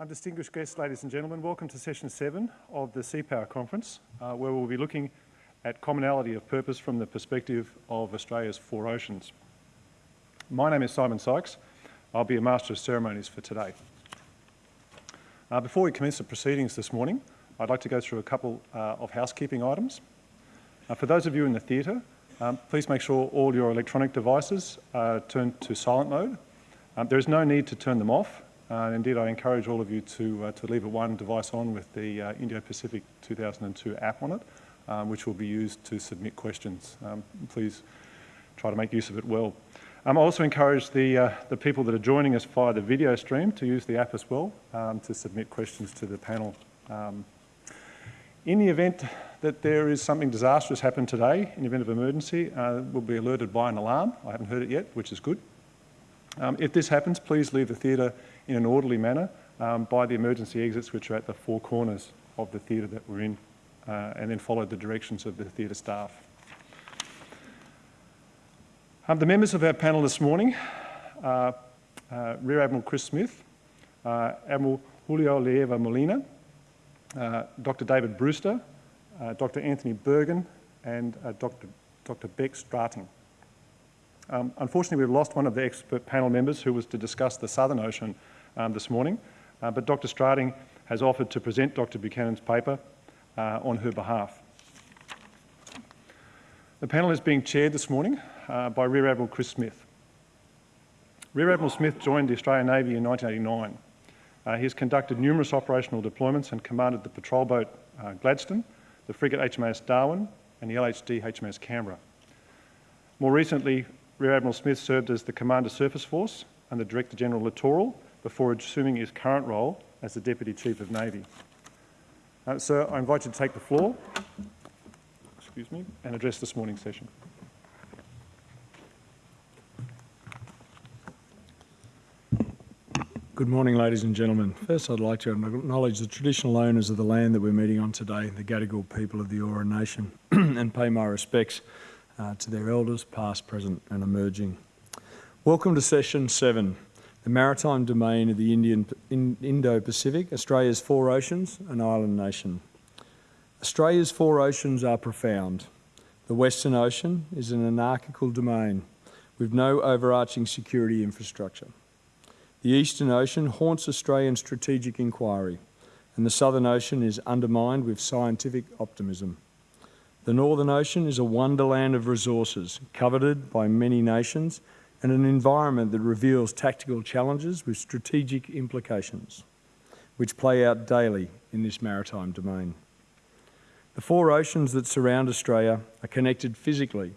Um, distinguished guests, ladies and gentlemen, welcome to session seven of the Sea Power Conference, uh, where we'll be looking at commonality of purpose from the perspective of Australia's four oceans. My name is Simon Sykes. I'll be a Master of Ceremonies for today. Uh, before we commence the proceedings this morning, I'd like to go through a couple uh, of housekeeping items. Uh, for those of you in the theatre, um, please make sure all your electronic devices are turned to silent mode. Um, there is no need to turn them off uh, indeed, I encourage all of you to, uh, to leave a one device on with the uh, Indo-Pacific 2002 app on it, um, which will be used to submit questions. Um, please try to make use of it well. Um, I also encourage the, uh, the people that are joining us via the video stream to use the app as well um, to submit questions to the panel. Um, in the event that there is something disastrous happen today, in the event of emergency, uh, we'll be alerted by an alarm. I haven't heard it yet, which is good. Um, if this happens, please leave the theatre in an orderly manner um, by the emergency exits which are at the four corners of the theatre that we're in uh, and then follow the directions of the theatre staff. Um, the members of our panel this morning are uh, Rear Admiral Chris Smith, uh, Admiral Julio Leiva Molina, uh, Dr. David Brewster, uh, Dr. Anthony Bergin, and uh, Dr. Dr. Beck Strating. Um, unfortunately, we've lost one of the expert panel members who was to discuss the Southern Ocean um, this morning, uh, but Dr Strating has offered to present Dr Buchanan's paper uh, on her behalf. The panel is being chaired this morning uh, by Rear Admiral Chris Smith. Rear Admiral Smith joined the Australian Navy in 1989. Uh, he has conducted numerous operational deployments and commanded the patrol boat uh, Gladstone, the frigate HMAS Darwin and the LHD HMAS Canberra. More recently, Rear Admiral Smith served as the Commander Surface Force and the Director General Littoral before assuming his current role as the Deputy Chief of Navy. Uh, sir, I invite you to take the floor excuse me, and address this morning's session. Good morning, ladies and gentlemen. First, I'd like to acknowledge the traditional owners of the land that we're meeting on today, the Gadigal people of the Eora Nation, and pay my respects uh, to their elders, past, present and emerging. Welcome to session seven, the maritime domain of the Indian, in, Indo-Pacific, Australia's four oceans, an island nation. Australia's four oceans are profound. The Western Ocean is an anarchical domain with no overarching security infrastructure. The Eastern Ocean haunts Australian strategic inquiry, and the Southern Ocean is undermined with scientific optimism. The Northern Ocean is a wonderland of resources, coveted by many nations, and an environment that reveals tactical challenges with strategic implications, which play out daily in this maritime domain. The four oceans that surround Australia are connected physically,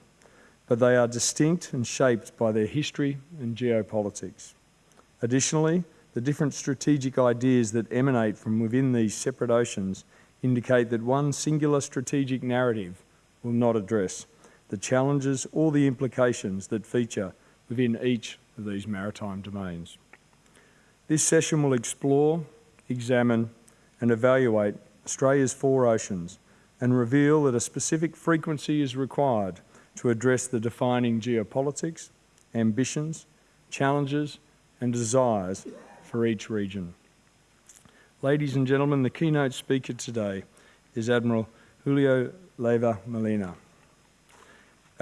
but they are distinct and shaped by their history and geopolitics. Additionally, the different strategic ideas that emanate from within these separate oceans indicate that one singular strategic narrative will not address the challenges or the implications that feature within each of these maritime domains. This session will explore, examine and evaluate Australia's four oceans and reveal that a specific frequency is required to address the defining geopolitics, ambitions, challenges and desires for each region. Ladies and gentlemen, the keynote speaker today is Admiral Julio Leiva Molina.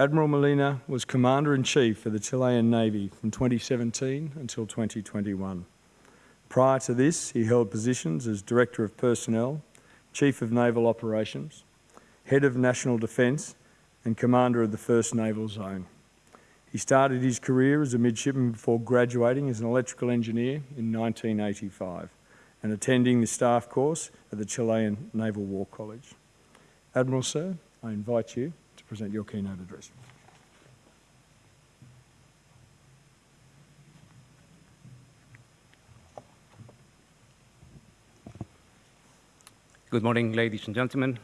Admiral Molina was Commander-in-Chief for the Chilean Navy from 2017 until 2021. Prior to this, he held positions as Director of Personnel, Chief of Naval Operations, Head of National Defence and Commander of the 1st Naval Zone. He started his career as a midshipman before graduating as an electrical engineer in 1985 and attending the staff course at the Chilean Naval War College. Admiral Sir, I invite you present your keynote address. Good morning, ladies and gentlemen.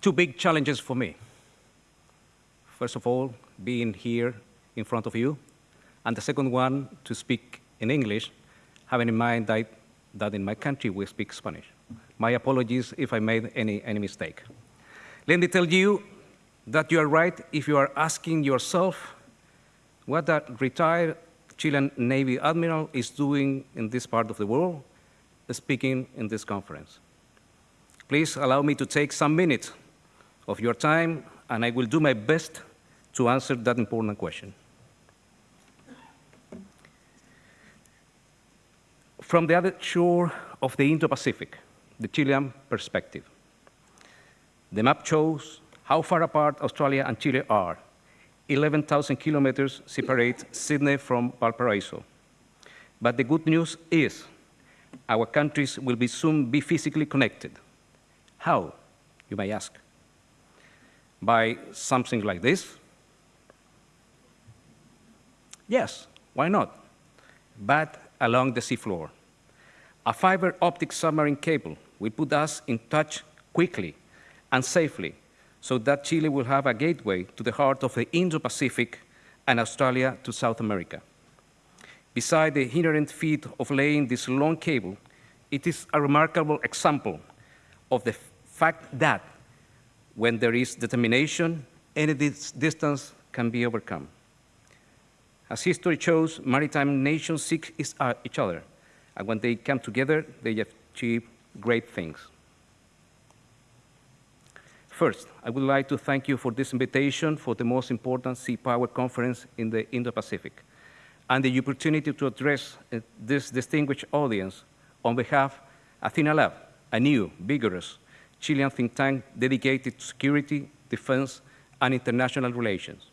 Two big challenges for me. First of all, being here in front of you, and the second one, to speak in English, having in mind that that in my country we speak Spanish. My apologies if I made any, any mistake. Let me tell you that you are right if you are asking yourself what that retired Chilean Navy admiral is doing in this part of the world, speaking in this conference. Please allow me to take some minutes of your time, and I will do my best to answer that important question. From the other shore of the Indo-Pacific, the Chilean perspective, the map shows how far apart Australia and Chile are. 11,000 kilometers separate Sydney from Valparaiso. But the good news is our countries will be soon be physically connected. How, you may ask? By something like this? Yes, why not? But along the seafloor. A fiber optic submarine cable will put us in touch quickly and safely so that Chile will have a gateway to the heart of the Indo-Pacific and Australia to South America. Beside the inherent feat of laying this long cable, it is a remarkable example of the fact that when there is determination, any dis distance can be overcome. As history shows, maritime nations seek uh, each other, and when they come together, they achieve great things. First, I would like to thank you for this invitation for the most important Sea Power conference in the Indo-Pacific, and the opportunity to address uh, this distinguished audience on behalf of Athena Lab, a new, vigorous Chilean think tank dedicated to security, defense, and international relations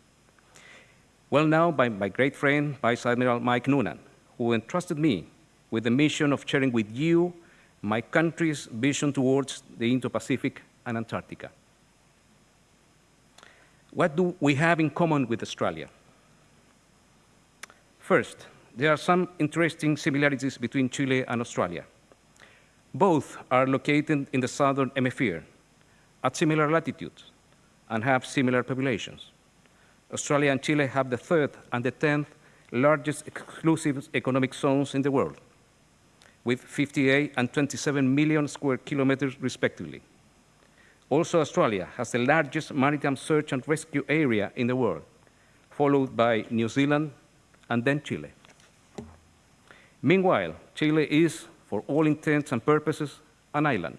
well known by my great friend, Vice Admiral Mike Noonan, who entrusted me with the mission of sharing with you my country's vision towards the Indo-Pacific and Antarctica. What do we have in common with Australia? First, there are some interesting similarities between Chile and Australia. Both are located in the southern hemisphere at similar latitudes and have similar populations. Australia and Chile have the third and the 10th largest exclusive economic zones in the world, with 58 and 27 million square kilometers respectively. Also, Australia has the largest maritime search and rescue area in the world, followed by New Zealand and then Chile. Meanwhile, Chile is, for all intents and purposes, an island.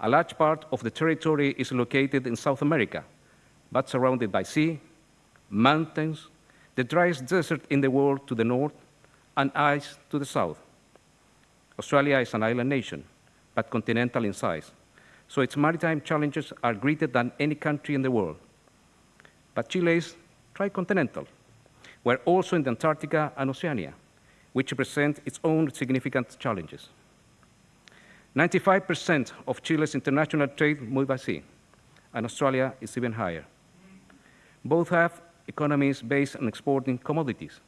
A large part of the territory is located in South America, but surrounded by sea, mountains, the driest desert in the world to the north, and ice to the south. Australia is an island nation, but continental in size, so its maritime challenges are greater than any country in the world. But Chile is tricontinental. We're also in the Antarctica and Oceania, which present its own significant challenges. 95% of Chile's international trade moves by sea, and Australia is even higher. Both have economies based on exporting commodities,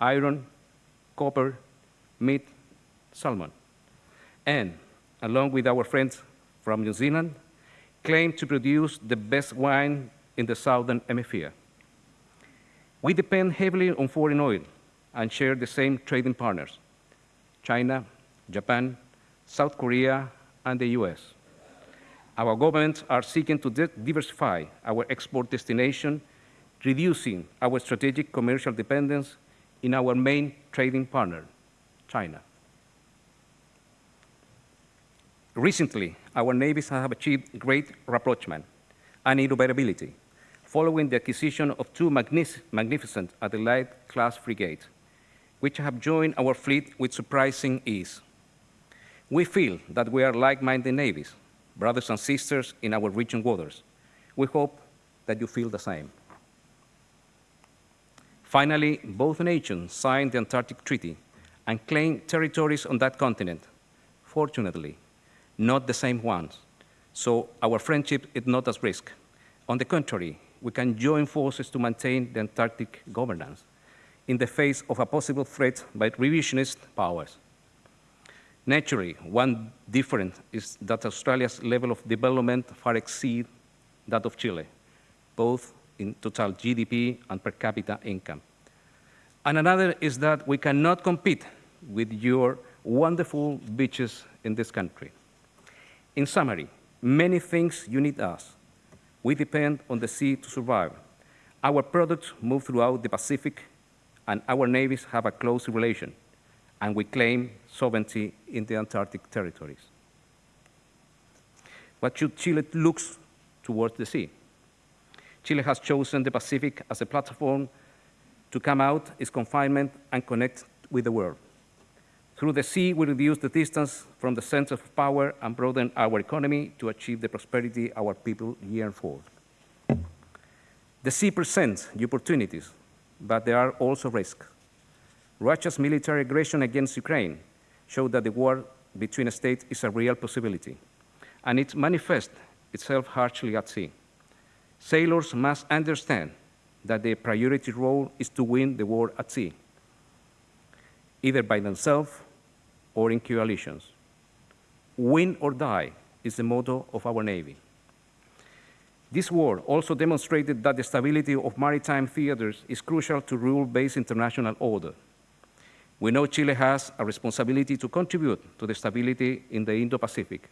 iron, copper, meat, salmon, and, along with our friends from New Zealand, claim to produce the best wine in the southern hemisphere. We depend heavily on foreign oil and share the same trading partners, China, Japan, South Korea, and the US. Our governments are seeking to diversify our export destination reducing our strategic commercial dependence in our main trading partner, China. Recently, our navies have achieved great rapprochement and interoperability following the acquisition of two magnificent Adelaide-class frigates, which have joined our fleet with surprising ease. We feel that we are like-minded navies, brothers and sisters in our region waters. We hope that you feel the same. Finally, both nations signed the Antarctic Treaty and claimed territories on that continent. Fortunately, not the same ones. So our friendship is not at risk. On the contrary, we can join forces to maintain the Antarctic governance in the face of a possible threat by revisionist powers. Naturally, one difference is that Australia's level of development far exceeds that of Chile, both in total GDP and per capita income. And another is that we cannot compete with your wonderful beaches in this country. In summary, many things you need us. We depend on the sea to survive. Our products move throughout the Pacific, and our navies have a close relation. and we claim sovereignty in the Antarctic territories. What should Chile look towards the sea? Chile has chosen the Pacific as a platform to come out its confinement and connect with the world. Through the sea, we reduce the distance from the center of power and broaden our economy to achieve the prosperity our people yearn for. The sea presents opportunities, but there are also risks. Russia's military aggression against Ukraine showed that the war between states is a real possibility, and it manifests itself harshly at sea. Sailors must understand that their priority role is to win the war at sea, either by themselves or in coalitions. Win or die is the motto of our Navy. This war also demonstrated that the stability of maritime theaters is crucial to rule-based international order. We know Chile has a responsibility to contribute to the stability in the Indo-Pacific.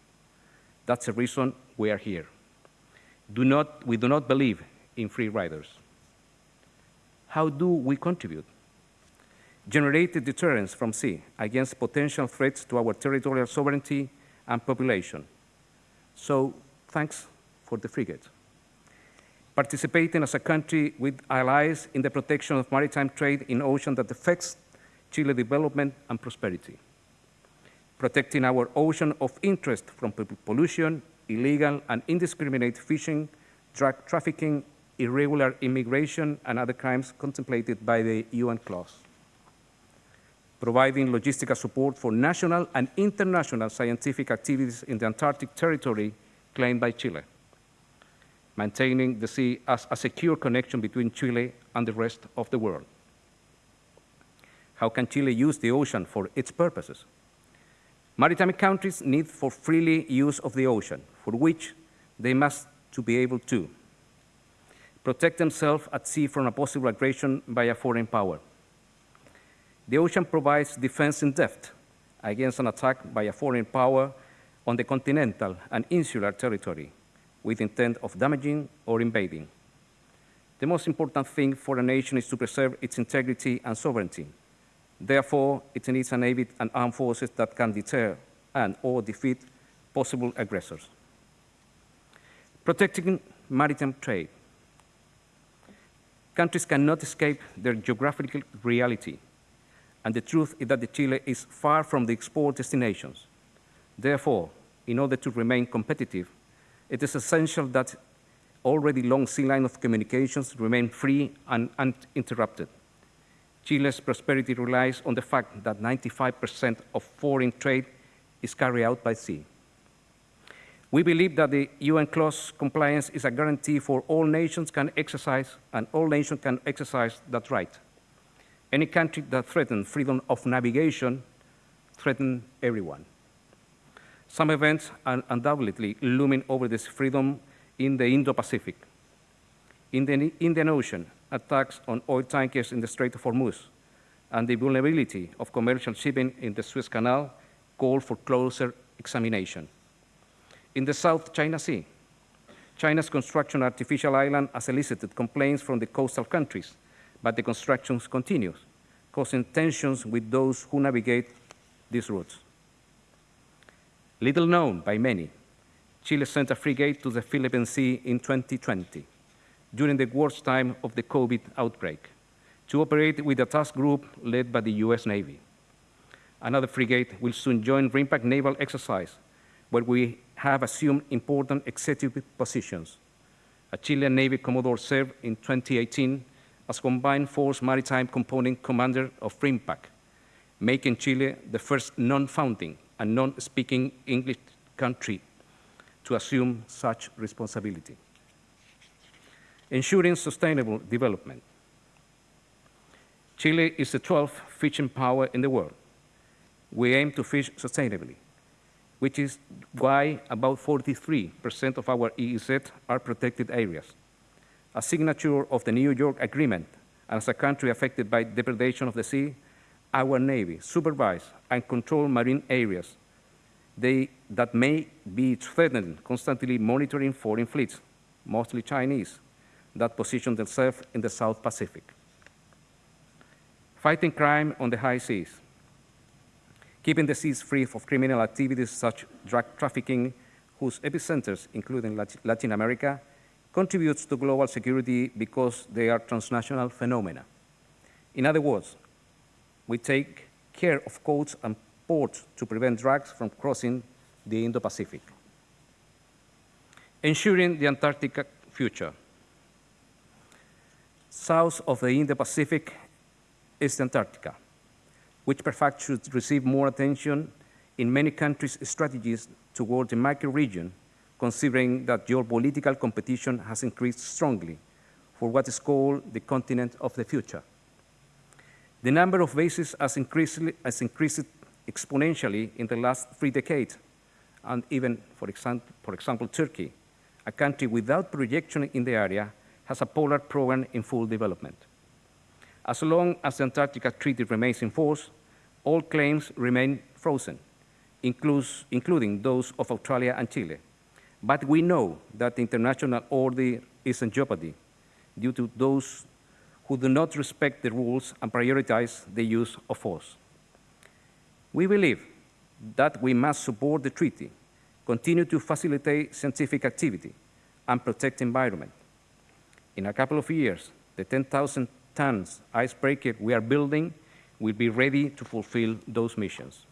That's the reason we are here. Do not, we do not believe in free riders. How do we contribute? Generate deterrence from sea against potential threats to our territorial sovereignty and population. So, thanks for the frigate. Participating as a country with allies in the protection of maritime trade in ocean that affects Chile development and prosperity. Protecting our ocean of interest from pollution, illegal and indiscriminate fishing, drug trafficking, irregular immigration, and other crimes contemplated by the UNCLOS. Providing logistical support for national and international scientific activities in the Antarctic territory claimed by Chile. Maintaining the sea as a secure connection between Chile and the rest of the world. How can Chile use the ocean for its purposes? Maritime countries need for freely use of the ocean, for which they must to be able to protect themselves at sea from a possible aggression by a foreign power. The ocean provides defense in depth against an attack by a foreign power on the continental and insular territory with intent of damaging or invading. The most important thing for a nation is to preserve its integrity and sovereignty. Therefore, it needs a navy and armed forces that can deter and or defeat possible aggressors. Protecting maritime trade. Countries cannot escape their geographical reality, and the truth is that Chile is far from the export destinations. Therefore, in order to remain competitive, it is essential that already long sea line of communications remain free and uninterrupted. Chile's prosperity relies on the fact that 95% of foreign trade is carried out by sea. We believe that the UNCLOS compliance is a guarantee for all nations can exercise, and all nations can exercise that right. Any country that threatens freedom of navigation threatens everyone. Some events are undoubtedly looming over this freedom in the Indo-Pacific. In the Indian Ocean, attacks on oil tankers in the Strait of Hormuz and the vulnerability of commercial shipping in the Suez Canal call for closer examination. In the South China Sea, China's construction of artificial island has elicited complaints from the coastal countries, but the construction continues, causing tensions with those who navigate these routes. Little known by many, Chile sent a frigate to the Philippine Sea in 2020 during the worst time of the COVID outbreak to operate with a task group led by the US Navy. Another frigate will soon join RIMPAC naval exercise, where we have assumed important executive positions. A Chilean Navy Commodore served in 2018 as Combined Force Maritime Component Commander of RIMPAC, making Chile the first non-founding and non-speaking English country to assume such responsibility ensuring sustainable development. Chile is the 12th fishing power in the world. We aim to fish sustainably, which is why about 43% of our EEZ are protected areas. A signature of the New York Agreement, and as a country affected by depredation of the sea, our Navy supervise and control marine areas they, that may be threatened, constantly monitoring foreign fleets, mostly Chinese, that position themselves in the South Pacific. Fighting crime on the high seas. keeping the seas free of criminal activities such as drug trafficking, whose epicenters, including Latin America, contributes to global security because they are transnational phenomena. In other words, we take care of coasts and ports to prevent drugs from crossing the Indo-Pacific. Ensuring the Antarctic future. South of the Indo-Pacific is Antarctica, which perhaps should receive more attention in many countries' strategies toward the micro-region, considering that geopolitical competition has increased strongly for what is called the continent of the future. The number of bases has increased, has increased exponentially in the last three decades, and even, for example, for example, Turkey, a country without projection in the area, has a polar program in full development. As long as the Antarctica Treaty remains in force, all claims remain frozen, includes, including those of Australia and Chile. But we know that international order is in jeopardy due to those who do not respect the rules and prioritize the use of force. We believe that we must support the treaty, continue to facilitate scientific activity, and protect environment. In a couple of years, the 10,000 tons icebreaker we are building will be ready to fulfill those missions.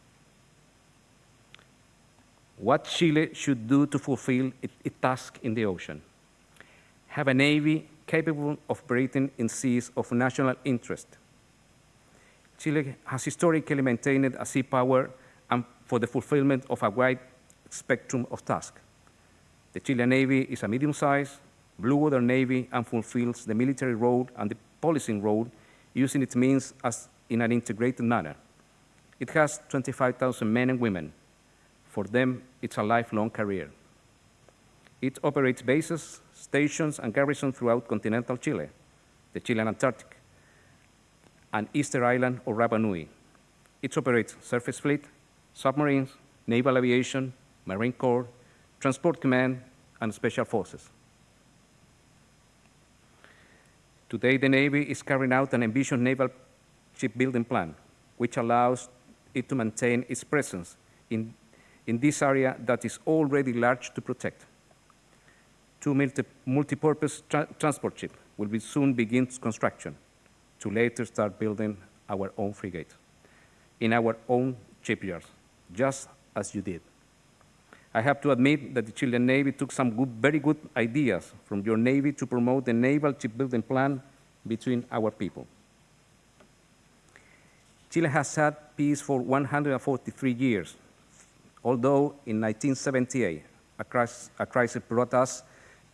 What Chile should do to fulfill its task in the ocean? Have a navy capable of operating in seas of national interest. Chile has historically maintained a sea power and for the fulfillment of a wide spectrum of tasks. The Chilean Navy is a medium-sized blue water navy and fulfills the military role and the policing role using its means as in an integrated manner. It has 25,000 men and women. For them, it's a lifelong career. It operates bases, stations, and garrisons throughout continental Chile, the Chilean Antarctic, and Easter Island or Rapa Nui. It operates surface fleet, submarines, naval aviation, Marine Corps, Transport Command, and Special Forces. Today, the Navy is carrying out an ambitious naval shipbuilding plan, which allows it to maintain its presence in, in this area that is already large to protect. Two multi, multi-purpose tra transport ships will be soon begin construction to later start building our own frigate in our own shipyards, just as you did. I have to admit that the Chilean Navy took some good, very good ideas from your Navy to promote the naval shipbuilding plan between our people. Chile has had peace for 143 years, although in 1978, a crisis, a crisis brought us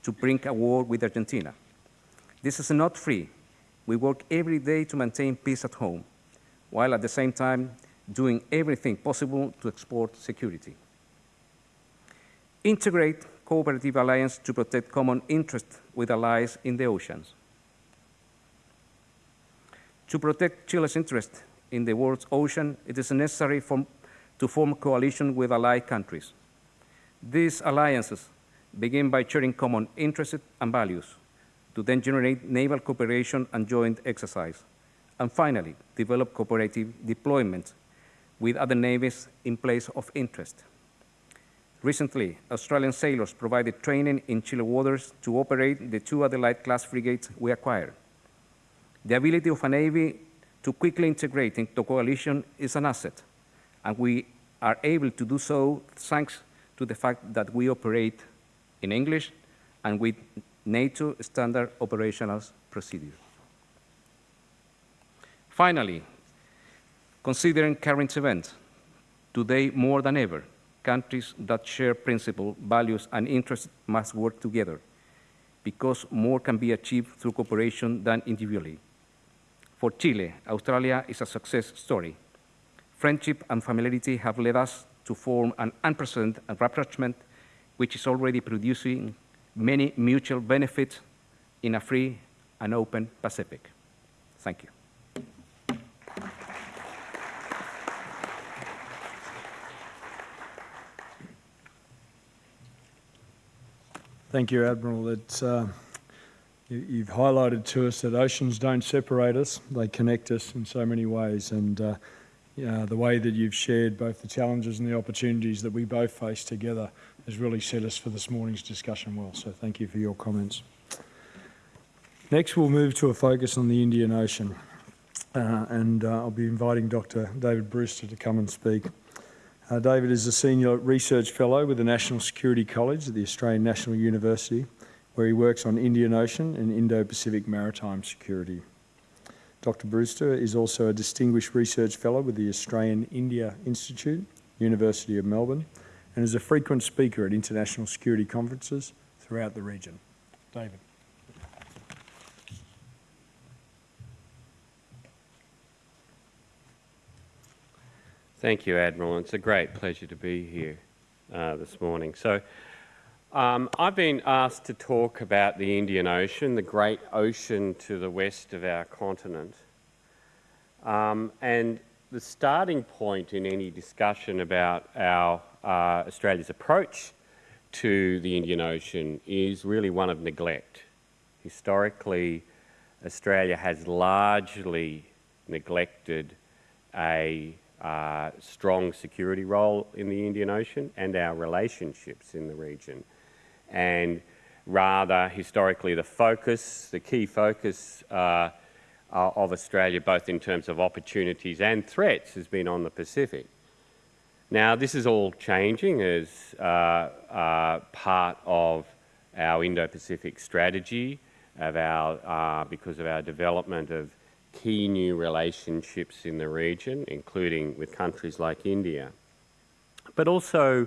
to brink a war with Argentina. This is not free. We work every day to maintain peace at home, while at the same time doing everything possible to export security. Integrate cooperative alliance to protect common interests with allies in the oceans. To protect Chile's interest in the world's ocean, it is necessary for, to form coalition with allied countries. These alliances begin by sharing common interests and values, to then generate naval cooperation and joint exercise, and finally, develop cooperative deployment with other navies in place of interest. Recently, Australian sailors provided training in Chile waters to operate the two Adelaide-class frigates we acquired. The ability of a navy to quickly integrate into coalition is an asset, and we are able to do so thanks to the fact that we operate in English and with NATO standard operational procedures. Finally, considering current events, today more than ever, countries that share principles, values, and interests must work together because more can be achieved through cooperation than individually. For Chile, Australia is a success story. Friendship and familiarity have led us to form an unprecedented rapprochement which is already producing many mutual benefits in a free and open Pacific. Thank you. Thank you, Admiral. It's, uh, you, you've highlighted to us that oceans don't separate us, they connect us in so many ways. And uh, Uh, the way that you've shared both the challenges and the opportunities that we both face together has really set us for this morning's discussion well. So thank you for your comments. Next, we'll move to a focus on the Indian Ocean. Uh, and uh, I'll be inviting Dr. David Brewster to come and speak. Uh, David is a Senior Research Fellow with the National Security College at the Australian National University, where he works on Indian Ocean and Indo-Pacific maritime security. Dr Brewster is also a Distinguished Research Fellow with the Australian India Institute, University of Melbourne, and is a frequent speaker at international security conferences throughout the region. David. Thank you, Admiral. It's a great pleasure to be here uh, this morning. So, um, I've been asked to talk about the Indian Ocean, the great ocean to the west of our continent. Um, and the starting point in any discussion about our uh, Australia's approach to the Indian Ocean is really one of neglect. Historically, Australia has largely neglected a uh, strong security role in the Indian Ocean and our relationships in the region. And rather, historically, the focus, the key focus uh, of Australia, both in terms of opportunities and threats, has been on the Pacific. Now, this is all changing as uh, uh, part of our Indo-Pacific strategy, of our, uh, because of our development of key new relationships in the region, including with countries like India, but also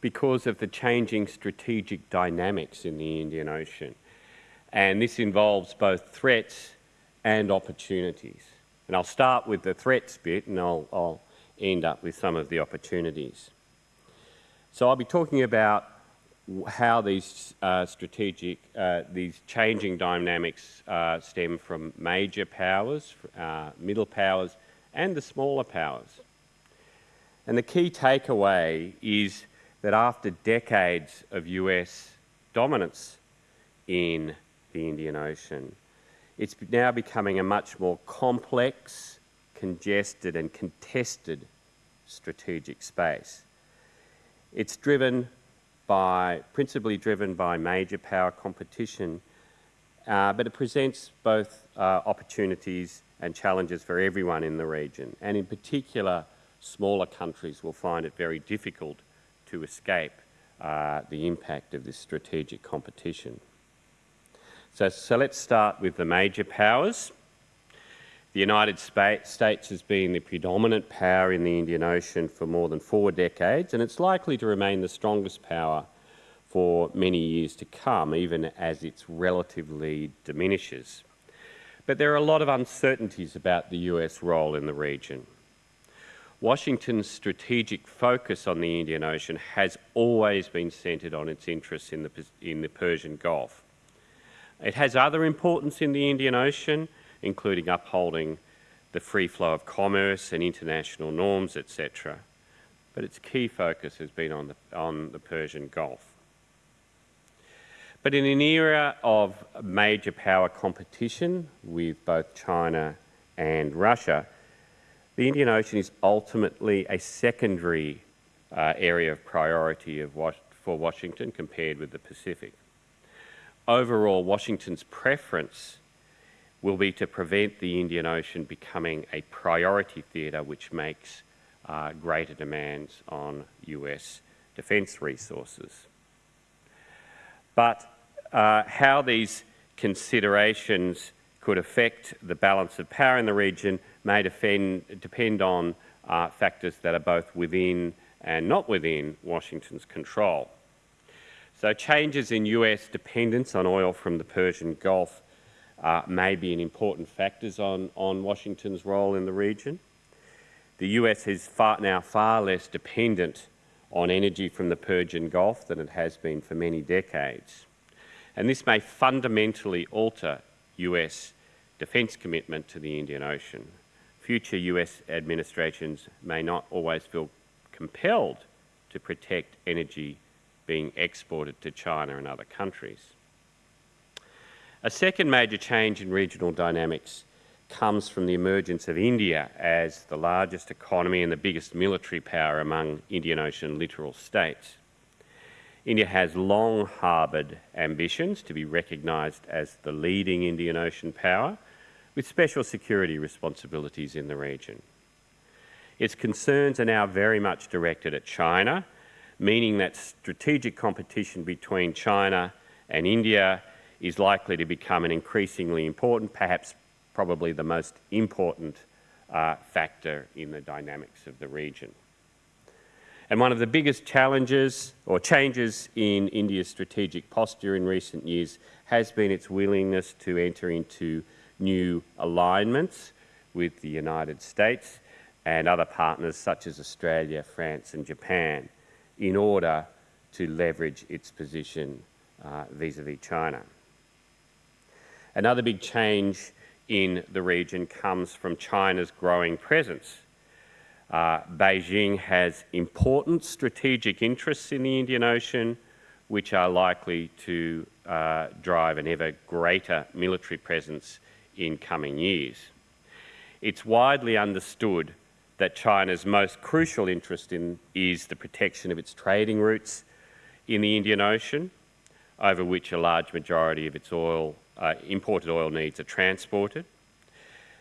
because of the changing strategic dynamics in the Indian Ocean. And this involves both threats and opportunities. And I'll start with the threats bit and I'll, I'll end up with some of the opportunities. So I'll be talking about how these uh, strategic, uh, these changing dynamics uh, stem from major powers, uh, middle powers, and the smaller powers. And the key takeaway is that after decades of US dominance in the Indian Ocean, it's now becoming a much more complex, congested, and contested strategic space. It's driven by, principally driven by major power competition, uh, but it presents both uh, opportunities and challenges for everyone in the region. And in particular, smaller countries will find it very difficult to escape uh, the impact of this strategic competition. So, so let's start with the major powers. The United States has been the predominant power in the Indian Ocean for more than four decades, and it's likely to remain the strongest power for many years to come, even as its relative lead diminishes. But there are a lot of uncertainties about the US role in the region. Washington's strategic focus on the Indian Ocean has always been centred on its interests in the, in the Persian Gulf. It has other importance in the Indian Ocean, including upholding the free flow of commerce and international norms, etc. But its key focus has been on the, on the Persian Gulf. But in an era of major power competition with both China and Russia, the Indian Ocean is ultimately a secondary uh, area of priority of for Washington compared with the Pacific. Overall, Washington's preference will be to prevent the Indian Ocean becoming a priority theatre which makes uh, greater demands on US defence resources. But uh, how these considerations could affect the balance of power in the region may defend, depend on uh, factors that are both within and not within Washington's control. So changes in US dependence on oil from the Persian Gulf uh, may be an important factors on, on Washington's role in the region. The US is far, now far less dependent on energy from the Persian Gulf than it has been for many decades. And this may fundamentally alter US defence commitment to the Indian Ocean. Future US administrations may not always feel compelled to protect energy being exported to China and other countries. A second major change in regional dynamics comes from the emergence of India as the largest economy and the biggest military power among Indian Ocean littoral states. India has long harboured ambitions to be recognised as the leading Indian Ocean power, with special security responsibilities in the region. Its concerns are now very much directed at China, meaning that strategic competition between China and India is likely to become an increasingly important, perhaps probably the most important uh, factor in the dynamics of the region. And one of the biggest challenges or changes in India's strategic posture in recent years has been its willingness to enter into new alignments with the United States and other partners such as Australia, France and Japan in order to leverage its position uh, vis-a-vis -vis China. Another big change in the region comes from China's growing presence. Uh, Beijing has important strategic interests in the Indian Ocean, which are likely to uh, drive an ever greater military presence in coming years. It's widely understood that China's most crucial interest in is the protection of its trading routes in the Indian Ocean, over which a large majority of its oil, uh, imported oil needs are transported.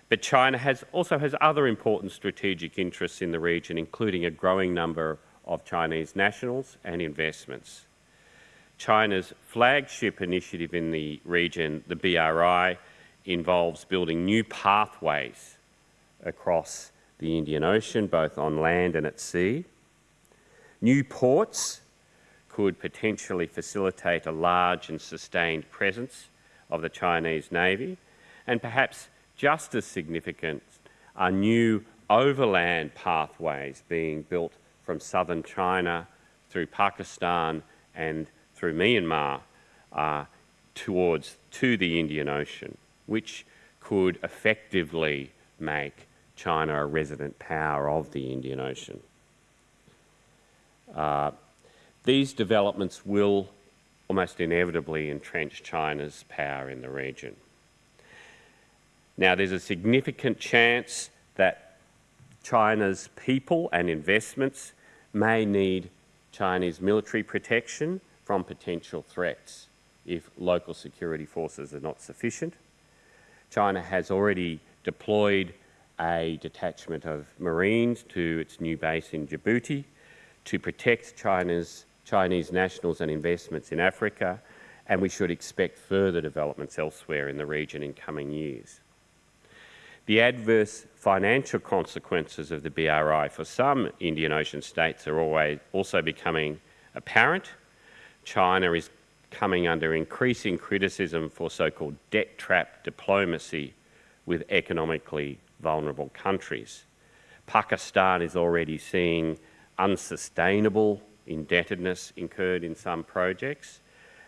But China has, also has other important strategic interests in the region, including a growing number of Chinese nationals and investments. China's flagship initiative in the region, the BRI, involves building new pathways across the Indian Ocean, both on land and at sea. New ports could potentially facilitate a large and sustained presence of the Chinese Navy, and perhaps just as significant are new overland pathways being built from southern China through Pakistan and through Myanmar uh, towards to the Indian Ocean, which could effectively make China a resident power of the Indian Ocean. Uh, these developments will almost inevitably entrench China's power in the region. Now, there's a significant chance that China's people and investments may need Chinese military protection from potential threats if local security forces are not sufficient. China has already deployed a detachment of Marines to its new base in Djibouti to protect China's, Chinese nationals and investments in Africa, and we should expect further developments elsewhere in the region in coming years. The adverse financial consequences of the BRI for some Indian Ocean states are always also becoming apparent. China is coming under increasing criticism for so-called debt trap diplomacy with economically vulnerable countries. Pakistan is already seeing unsustainable indebtedness incurred in some projects,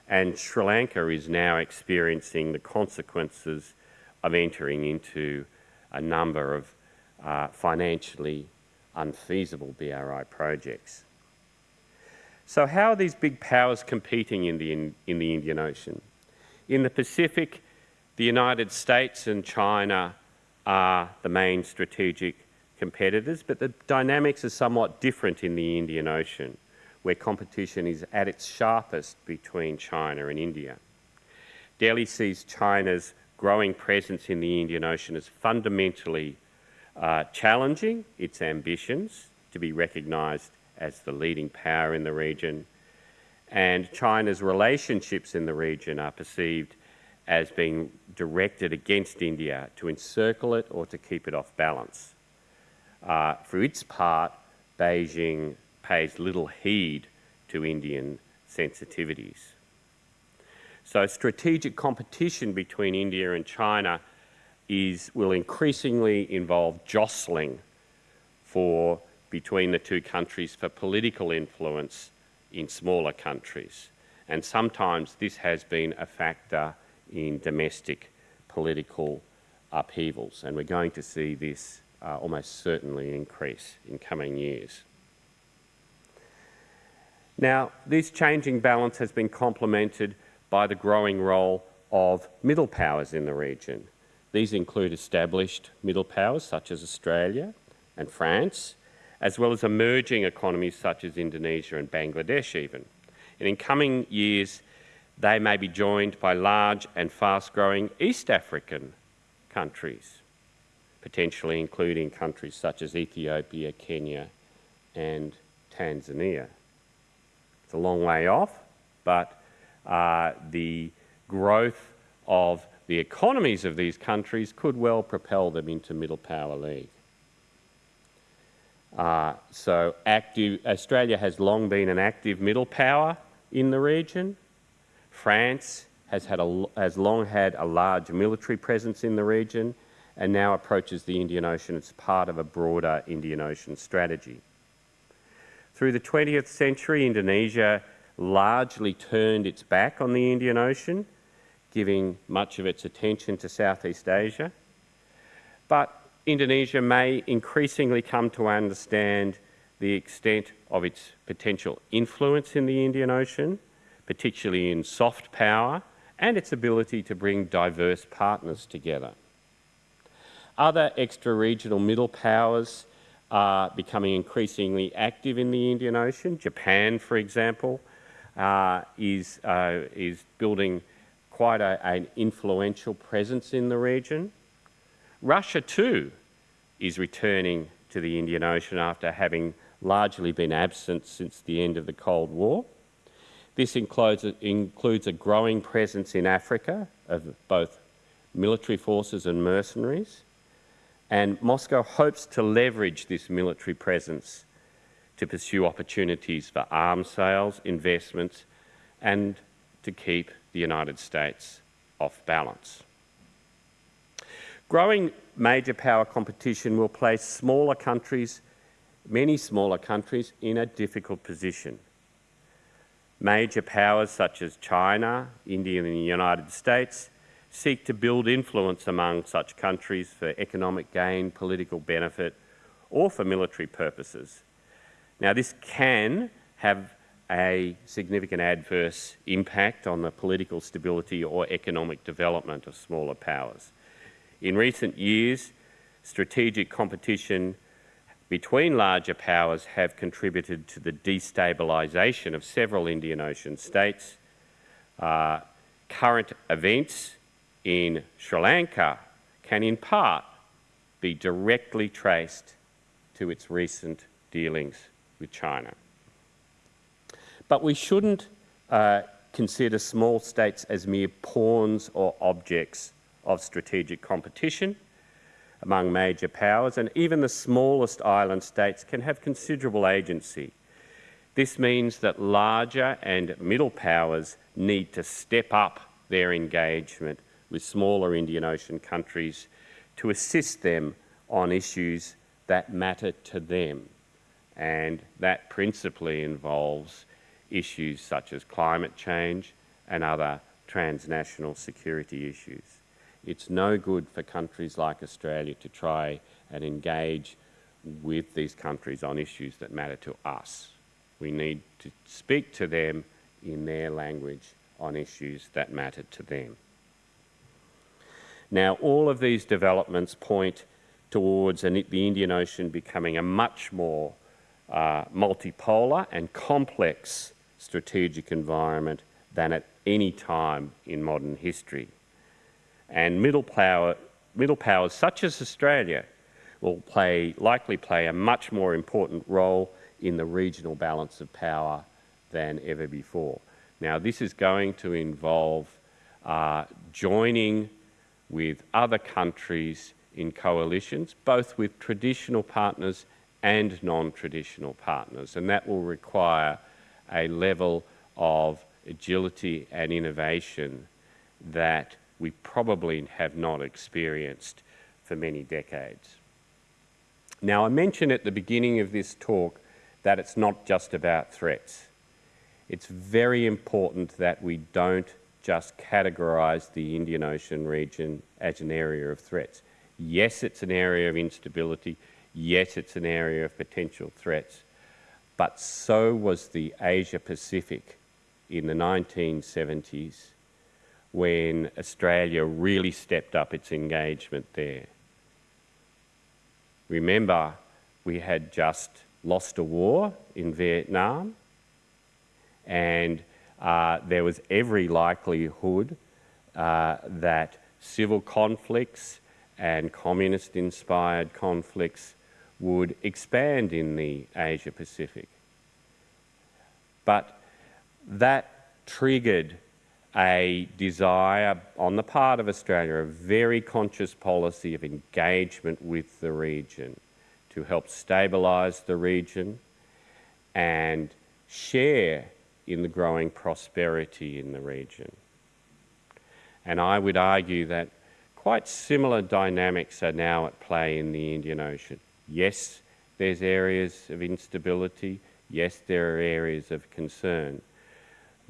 and Sri Lanka is now experiencing the consequences of entering into a number of uh, financially unfeasible BRI projects. So how are these big powers competing in the, in, in the Indian Ocean? In the Pacific, the United States and China are the main strategic competitors, but the dynamics are somewhat different in the Indian Ocean, where competition is at its sharpest between China and India. Delhi sees China's growing presence in the Indian Ocean is fundamentally uh, challenging its ambitions to be recognised as the leading power in the region, and China's relationships in the region are perceived as being directed against India to encircle it or to keep it off balance. Uh, for its part, Beijing pays little heed to Indian sensitivities. So strategic competition between India and China is, will increasingly involve jostling for, between the two countries for political influence in smaller countries. And sometimes this has been a factor in domestic political upheavals, and we're going to see this uh, almost certainly increase in coming years. Now, this changing balance has been complemented by the growing role of middle powers in the region. These include established middle powers such as Australia and France, as well as emerging economies such as Indonesia and Bangladesh even. And in coming years, they may be joined by large and fast-growing East African countries, potentially including countries such as Ethiopia, Kenya and Tanzania. It's a long way off, but uh, the growth of the economies of these countries could well propel them into middle power league. Uh, so active, Australia has long been an active middle power in the region. France has, had a, has long had a large military presence in the region and now approaches the Indian Ocean as part of a broader Indian Ocean strategy. Through the 20th century, Indonesia largely turned its back on the Indian Ocean, giving much of its attention to Southeast Asia. But Indonesia may increasingly come to understand the extent of its potential influence in the Indian Ocean, particularly in soft power, and its ability to bring diverse partners together. Other extra-regional middle powers are becoming increasingly active in the Indian Ocean. Japan, for example, uh, is, uh, is building quite a, an influential presence in the region. Russia, too, is returning to the Indian Ocean after having largely been absent since the end of the Cold War. This includes, includes a growing presence in Africa of both military forces and mercenaries, and Moscow hopes to leverage this military presence to pursue opportunities for arms sales, investments, and to keep the United States off balance. Growing major power competition will place smaller countries, many smaller countries, in a difficult position. Major powers such as China, India and the United States seek to build influence among such countries for economic gain, political benefit, or for military purposes. Now this can have a significant adverse impact on the political stability or economic development of smaller powers. In recent years, strategic competition between larger powers have contributed to the destabilisation of several Indian Ocean states. Uh, current events in Sri Lanka can in part be directly traced to its recent dealings with China. But we shouldn't uh, consider small states as mere pawns or objects of strategic competition among major powers, and even the smallest island states can have considerable agency. This means that larger and middle powers need to step up their engagement with smaller Indian Ocean countries to assist them on issues that matter to them. And that principally involves issues such as climate change and other transnational security issues. It's no good for countries like Australia to try and engage with these countries on issues that matter to us. We need to speak to them in their language on issues that matter to them. Now, all of these developments point towards the Indian Ocean becoming a much more uh, multipolar and complex strategic environment than at any time in modern history and middle, power, middle powers such as Australia will play, likely play a much more important role in the regional balance of power than ever before. Now, this is going to involve uh, joining with other countries in coalitions, both with traditional partners and non-traditional partners, and that will require a level of agility and innovation that we probably have not experienced for many decades. Now, I mentioned at the beginning of this talk that it's not just about threats. It's very important that we don't just categorise the Indian Ocean region as an area of threats. Yes, it's an area of instability. Yes, it's an area of potential threats. But so was the Asia Pacific in the 1970s when Australia really stepped up its engagement there. Remember, we had just lost a war in Vietnam, and uh, there was every likelihood uh, that civil conflicts and communist inspired conflicts would expand in the Asia Pacific. But that triggered a desire on the part of Australia, a very conscious policy of engagement with the region to help stabilise the region and share in the growing prosperity in the region. And I would argue that quite similar dynamics are now at play in the Indian Ocean. Yes, there's areas of instability. Yes, there are areas of concern.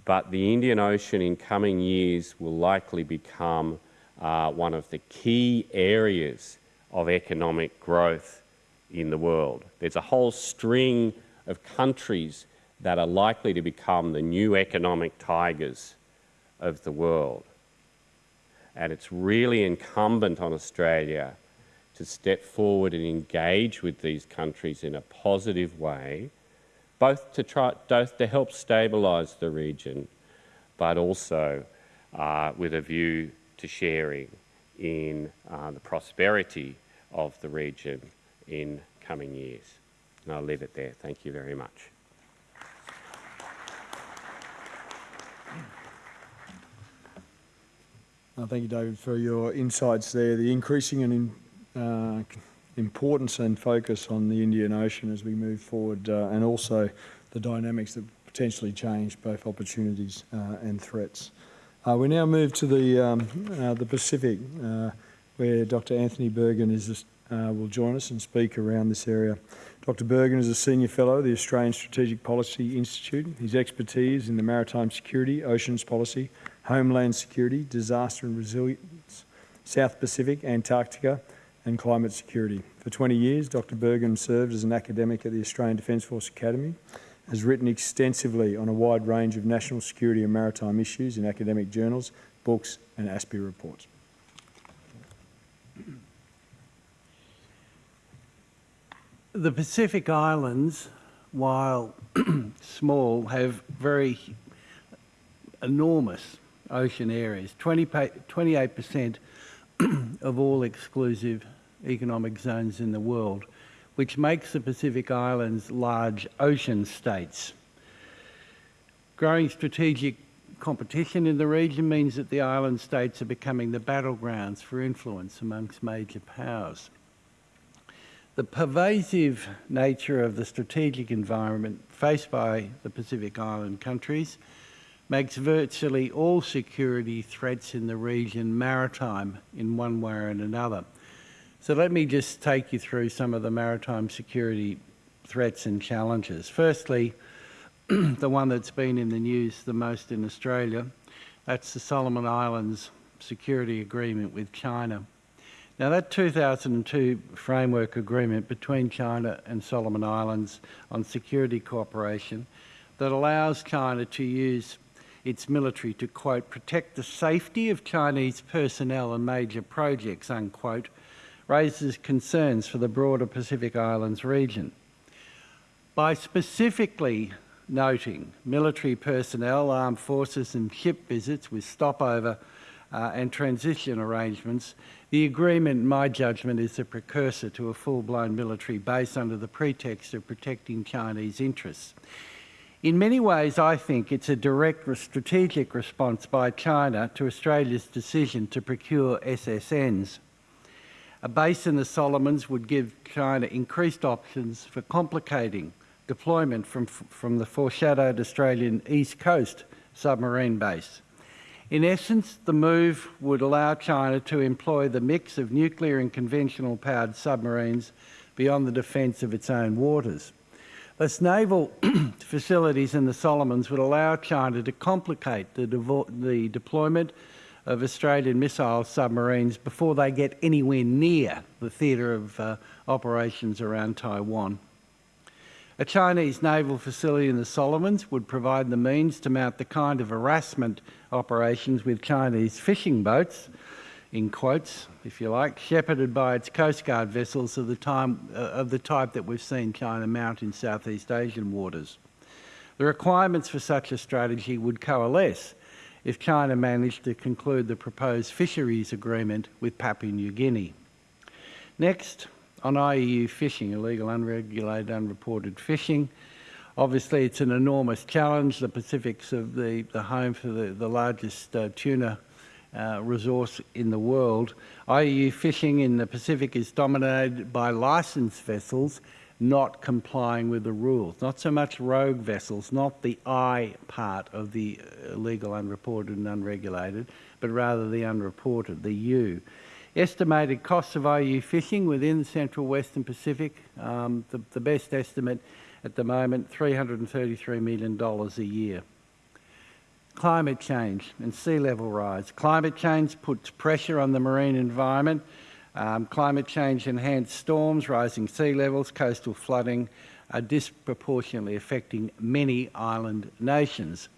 But the Indian Ocean in coming years will likely become uh, one of the key areas of economic growth in the world. There's a whole string of countries that are likely to become the new economic tigers of the world. And it's really incumbent on Australia to step forward and engage with these countries in a positive way, both to, try, both to help stabilise the region, but also uh, with a view to sharing in uh, the prosperity of the region in coming years. And I'll leave it there. Thank you very much. Uh, Thank you, David, for your insights there. The increasing and in, uh, importance and focus on the Indian Ocean as we move forward, uh, and also the dynamics that potentially change both opportunities uh, and threats. Uh, we now move to the um, uh, the Pacific, where Dr. Anthony Bergin is will join us and speak around this area. Dr. Bergin is a senior fellow at the Australian Strategic Policy Institute. His expertise in the maritime security, oceans policy, homeland security, disaster and resilience, South Pacific, Antarctica, and climate security. For 20 years, Dr. Bergin served as an academic at the Australian Defence Force Academy, has written extensively on a wide range of national security and maritime issues in academic journals, books, and ASPI reports. The Pacific Islands, while small, have very enormous ocean areas. 20, 28% of all exclusive economic zones in the world, which makes the Pacific Islands large ocean states. Growing strategic competition in the region means that the island states are becoming the battlegrounds for influence amongst major powers. The pervasive nature of the strategic environment faced by the Pacific Island countries makes virtually all security threats in the region maritime in one way or another. So let me just take you through some of the maritime security threats and challenges. Firstly, the one that's been in the news the most in Australia, that's the Solomon Islands Security Agreement with China. Now that 2002 framework agreement between China and Solomon Islands on security cooperation that allows China to use its military to, quote, protect the safety of Chinese personnel and major projects, unquote, raises concerns for the broader Pacific Islands region. By specifically noting military personnel, armed forces and ship visits with stopover uh, and transition arrangements, the agreement, in my judgment, is a precursor to a full-blown military base under the pretext of protecting Chinese interests. In many ways, I think it's a direct strategic response by China to Australia's decision to procure SSNs. A base in the Solomons would give China increased options for complicating deployment from, from the foreshadowed Australian East Coast submarine base. In essence, the move would allow China to employ the mix of nuclear and conventional powered submarines beyond the defence of its own waters. Thus, naval facilities in the Solomons would allow China to complicate the, the deployment of Australian missile submarines before they get anywhere near the theatre of uh, operations around Taiwan. A Chinese naval facility in the Solomons would provide the means to mount the kind of harassment operations with Chinese fishing boats, in quotes, if you like, shepherded by its Coast Guard vessels of the, time, uh, of the type that we've seen China mount in Southeast Asian waters. The requirements for such a strategy would coalesce if China managed to conclude the proposed fisheries agreement with Papua New Guinea. Next, on IUU fishing, illegal, unregulated, unreported fishing. Obviously, it's an enormous challenge. The Pacific's of the, the home for the, the largest uh, tuna uh, resource in the world. IUU fishing in the Pacific is dominated by licensed vessels not complying with the rules. Not so much rogue vessels, not the I part of the illegal, unreported and unregulated, but rather the unreported, the U. Estimated costs of IU fishing within the Central Western Pacific, um, the, the best estimate at the moment, $333 million a year. Climate change and sea level rise. Climate change puts pressure on the marine environment. Um, climate change enhanced storms, rising sea levels, coastal flooding are disproportionately affecting many island nations.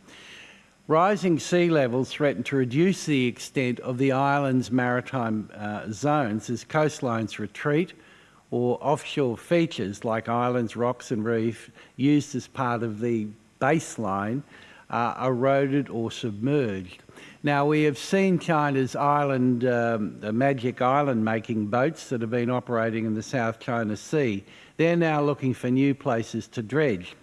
Rising sea levels threaten to reduce the extent of the island's maritime uh, zones as coastlines retreat or offshore features like islands, rocks and reef used as part of the baseline are eroded or submerged. Now, we have seen China's island, um, magic island making boats that have been operating in the South China Sea. They're now looking for new places to dredge.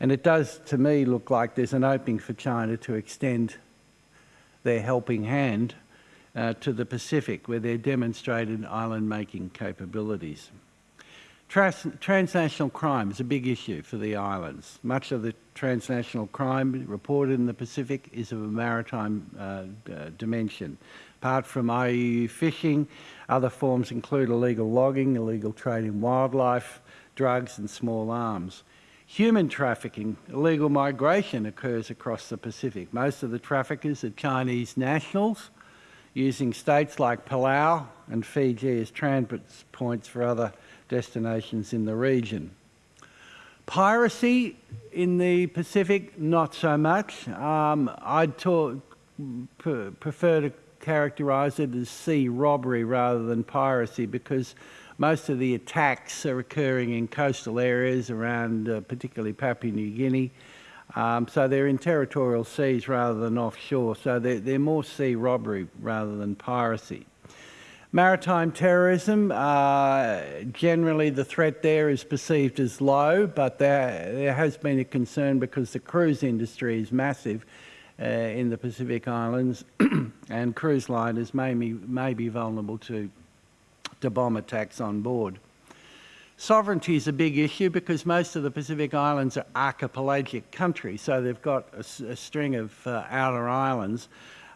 And it does, to me, look like there's an opening for China to extend their helping hand uh, to the Pacific, where they're demonstrated island-making capabilities. Trans transnational crime is a big issue for the islands. Much of the transnational crime reported in the Pacific is of a maritime uh, uh, dimension. Apart from IUU fishing, other forms include illegal logging, illegal trade in wildlife, drugs and small arms. Human trafficking, illegal migration occurs across the Pacific. Most of the traffickers are Chinese nationals, using states like Palau and Fiji as transit points for other destinations in the region. Piracy in the Pacific, not so much. Um, I'd prefer to characterise it as sea robbery rather than piracy because most of the attacks are occurring in coastal areas around uh, particularly Papua New Guinea. Um, so they're in territorial seas rather than offshore. So they're, they're more sea robbery rather than piracy. Maritime terrorism, uh, generally the threat there is perceived as low, but there, there has been a concern because the cruise industry is massive uh, in the Pacific Islands and cruise liners may be, may be vulnerable to, to bomb attacks on board. Sovereignty is a big issue because most of the Pacific Islands are archipelagic countries, so they've got a, a string of uh, outer islands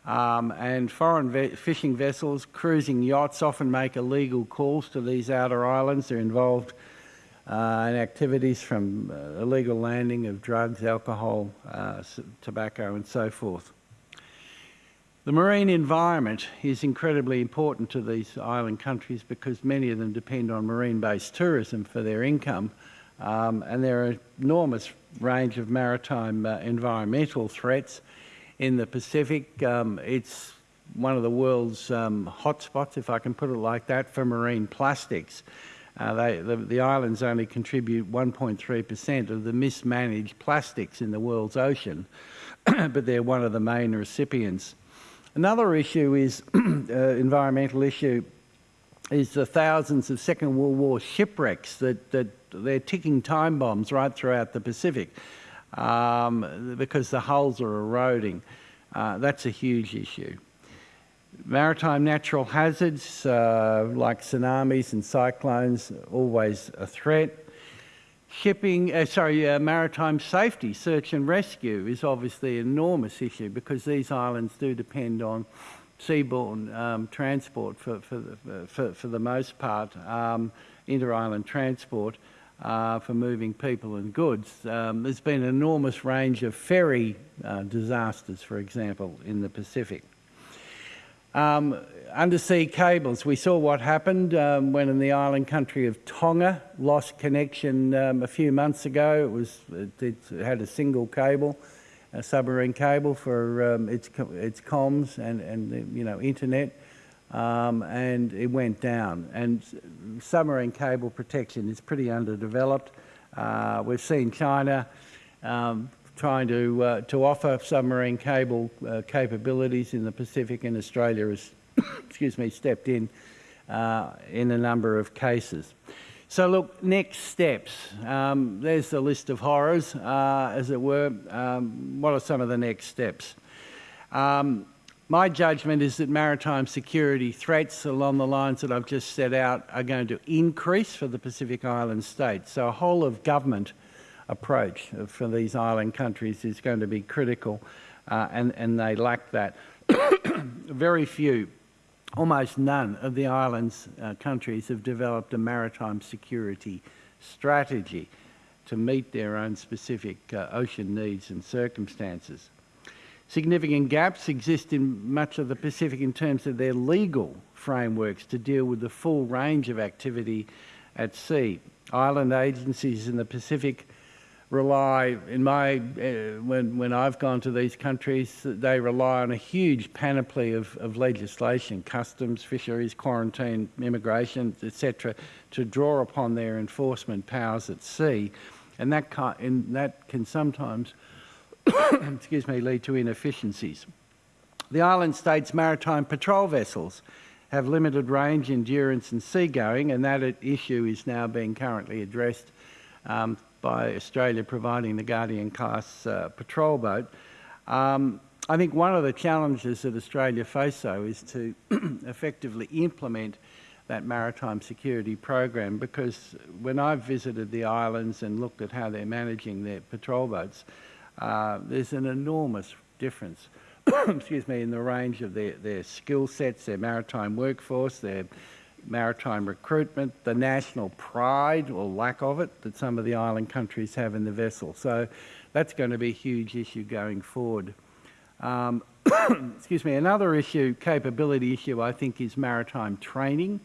um, and foreign ve fishing vessels, cruising yachts often make illegal calls to these outer islands. They're involved uh, in activities from uh, illegal landing of drugs, alcohol, uh, tobacco and so forth. The marine environment is incredibly important to these island countries because many of them depend on marine-based tourism for their income um, and there are enormous range of maritime uh, environmental threats in the Pacific. Um, it's one of the world's um, hotspots, if I can put it like that, for marine plastics. Uh, they, the, the, islands only contribute 1.3% of the mismanaged plastics in the world's ocean, but they're one of the main recipients. Another issue is, uh, environmental issue, is the thousands of Second World War shipwrecks that, that they're ticking time bombs right throughout the Pacific um, because the hulls are eroding. Uh, that's a huge issue. Maritime natural hazards uh, like tsunamis and cyclones, always a threat. Shipping, uh, sorry, uh, maritime safety, search and rescue is obviously an enormous issue because these islands do depend on seaborne um, transport for, for, the, for, for, the most part, um, inter-island transport uh, for moving people and goods. Um, there's been an enormous range of ferry uh, disasters, for example, in the Pacific. Um, undersea cables, we saw what happened um, when in the island country of Tonga lost connection um, a few months ago. It, was, it, it had a single cable, a submarine cable for um, its, its comms and, and you know, internet. Um, and it went down. And submarine cable protection is pretty underdeveloped. Uh, we've seen China um, trying to, uh, to offer submarine cable uh, capabilities in the Pacific, and Australia has, excuse me, stepped in uh, in a number of cases. So look, next steps. Um, there's the list of horrors, uh, as it were. Um, what are some of the next steps? Um, my judgment is that maritime security threats along the lines that I've just set out are going to increase for the Pacific Island states. So a whole of government approach for these island countries is going to be critical, uh, and, and they lack that. Very few, almost none of the islands uh, countries have developed a maritime security strategy to meet their own specific uh, ocean needs and circumstances. Significant gaps exist in much of the Pacific in terms of their legal frameworks to deal with the full range of activity at sea. Island agencies in the Pacific rely, in my, uh, when, when I've gone to these countries, they rely on a huge panoply of, of legislation, customs, fisheries, quarantine, immigration, etc., to draw upon their enforcement powers at sea. And that, and that can sometimes excuse me, lead to inefficiencies. The island states' maritime patrol vessels have limited range, endurance, and seagoing, and that issue is now being currently addressed um, by Australia providing the Guardian class uh, patrol boat. Um, I think one of the challenges that Australia face, though, is to effectively implement that maritime security program because when I've visited the islands and looked at how they're managing their patrol boats, uh, there's an enormous difference, excuse me, in the range of their, their skill sets, their maritime workforce, their maritime recruitment, the national pride or lack of it that some of the island countries have in the vessel. So that's going to be a huge issue going forward. Um, excuse me, another issue, capability issue, I think is maritime training,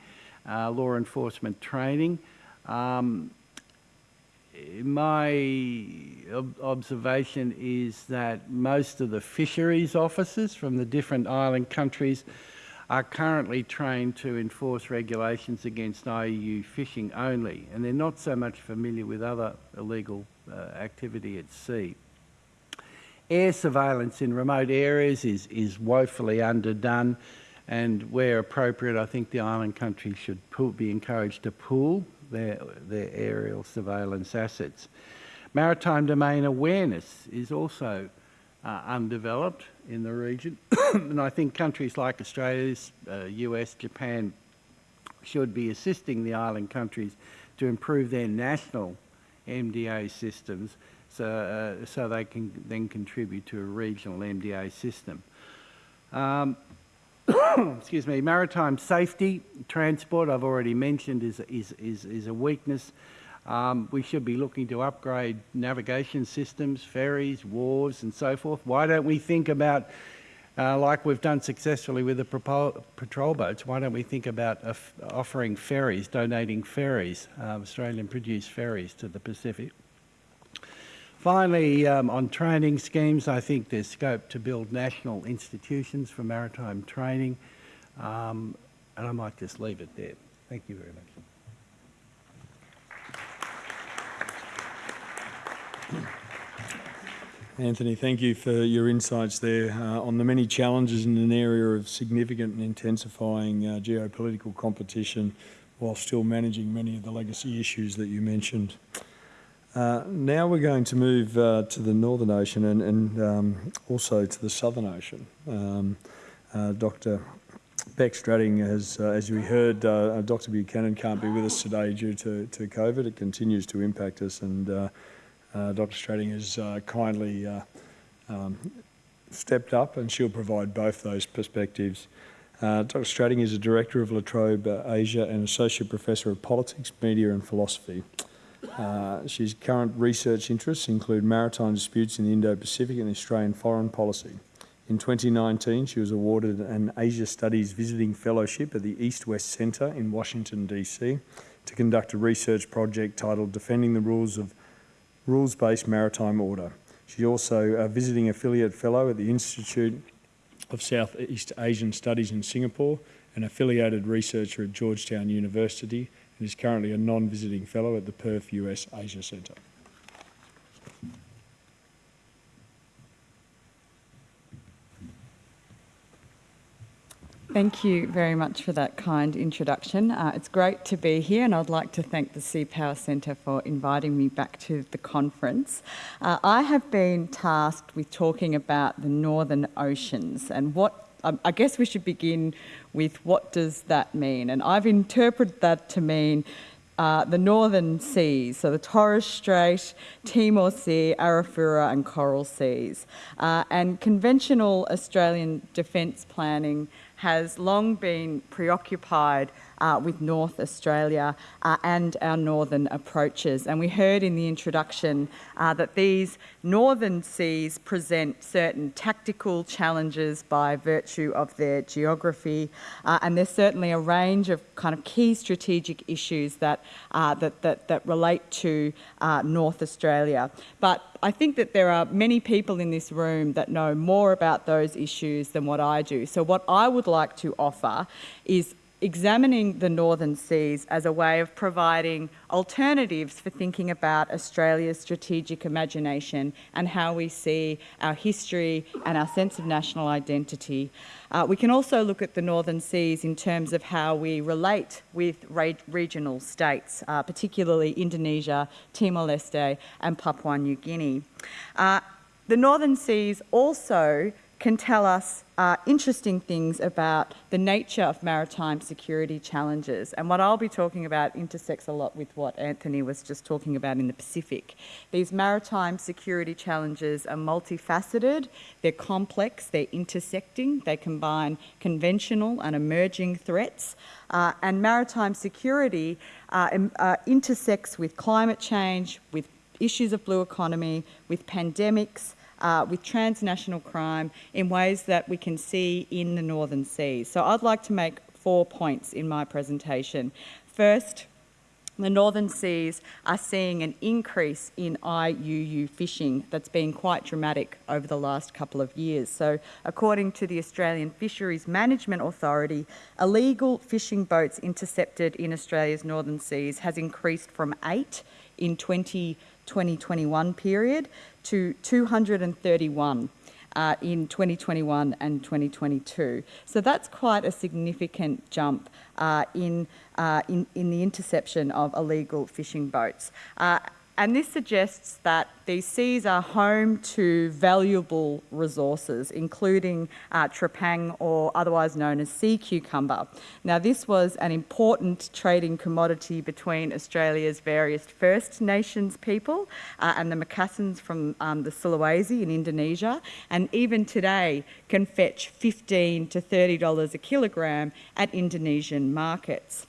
uh, law enforcement training. Um, my ob- observation is that most of the fisheries officers from the different island countries are currently trained to enforce regulations against IUU fishing only, and they're not so much familiar with other illegal uh, activity at sea. Air surveillance in remote areas is, is woefully underdone, and where appropriate, I think the island countries should pool, be encouraged to pool their, their aerial surveillance assets. Maritime domain awareness is also uh, undeveloped in the region, and I think countries like Australia, uh, US, Japan should be assisting the island countries to improve their national MDA systems so, uh, so they can then contribute to a regional MDA system. Um, excuse me, maritime safety, transport, I've already mentioned, is, is, is, is a weakness. Um, we should be looking to upgrade navigation systems, ferries, wharves, and so forth. Why don't we think about, uh, like we've done successfully with the patrol boats, why don't we think about offering ferries, donating ferries, uh, Australian produced ferries to the Pacific? Finally, um, on training schemes, I think there's scope to build national institutions for maritime training, um, and I might just leave it there. Thank you very much. Anthony, thank you for your insights there uh, on the many challenges in an area of significant and intensifying uh, geopolitical competition while still managing many of the legacy issues that you mentioned. Uh, now we're going to move uh, to the Northern Ocean and, and um, also to the Southern Ocean. Um, uh, Dr. Bec Strating has, uh, as we heard, uh, Dr. Buchanan can't be with us today due to, to COVID. It continues to impact us and uh, Dr. Strating has kindly um, stepped up and she'll provide both those perspectives. Dr. Strating is a Director of La Trobe Asia and Associate Professor of Politics, Media and Philosophy. Uh, she's current research interests include maritime disputes in the Indo-Pacific and Australian foreign policy. In 2019, she was awarded an Asia Studies Visiting Fellowship at the East West Centre in Washington, D.C. to conduct a research project titled Defending the Rules of Rules-Based Maritime Order. She's also a visiting affiliate fellow at the Institute of Southeast Asian Studies in Singapore, an affiliated researcher at Georgetown University, and is currently a non-visiting fellow at the Perth US Asia Centre. Thank you very much for that kind introduction. Uh, it's great to be here, and I'd like to thank the Sea Power Centre for inviting me back to the conference. Uh, I have been tasked with talking about the Northern Oceans and what um, I guess we should begin with what does that mean? And I've interpreted that to mean uh, the northern seas, so the Torres Strait, Timor Sea, Arafura and Coral Seas. Uh, and conventional Australian defence planning has long been preoccupied with North Australia uh, and our northern approaches. And we heard in the introduction uh, that these northern seas present certain tactical challenges by virtue of their geography. Uh, and there's certainly a range of kind of key strategic issues that, uh, that, that, that, relate to uh, North Australia. But I think that there are many people in this room that know more about those issues than what I do. So what I would like to offer is examining the northern seas as a way of providing alternatives for thinking about Australia's strategic imagination and how we see our history and our sense of national identity. Uh, we can also look at the northern seas in terms of how we relate with re regional states, uh, particularly Indonesia, Timor-Leste and Papua New Guinea. Uh, the northern seas also can tell us uh, interesting things about the nature of maritime security challenges. And what I'll be talking about intersects a lot with what Anthony was just talking about in the Pacific. These maritime security challenges are multifaceted, they're complex, they're intersecting, they combine conventional and emerging threats. Uh, and maritime security uh, uh intersects with climate change, with issues of blue economy, with pandemics, uh, with transnational crime in ways that we can see in the Northern Seas. So I'd like to make four points in my presentation. First, the northern seas are seeing an increase in IUU fishing that's been quite dramatic over the last couple of years. So according to the Australian Fisheries Management Authority, illegal fishing boats intercepted in Australia's northern seas has increased from eight in 20 2021 period to 231 uh, in 2021 and 2022. So that's quite a significant jump uh, in, uh, in, in, the interception of illegal fishing boats. And this suggests that these seas are home to valuable resources, including uh, trepang, or otherwise known as sea cucumber. Now, this was an important trading commodity between Australia's various First Nations people uh, and the Macassans from um, the Sulawesi in Indonesia, and even today can fetch 15 to $30 a kilogram at Indonesian markets.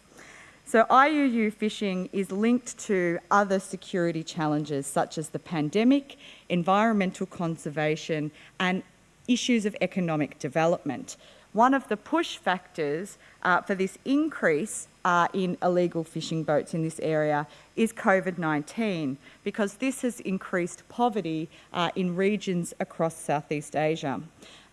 So IUU fishing is linked to other security challenges such as the pandemic, environmental conservation and issues of economic development. One of the push factors uh, for this increase uh, in illegal fishing boats in this area is COVID-19 because this has increased poverty uh, in regions across Southeast Asia.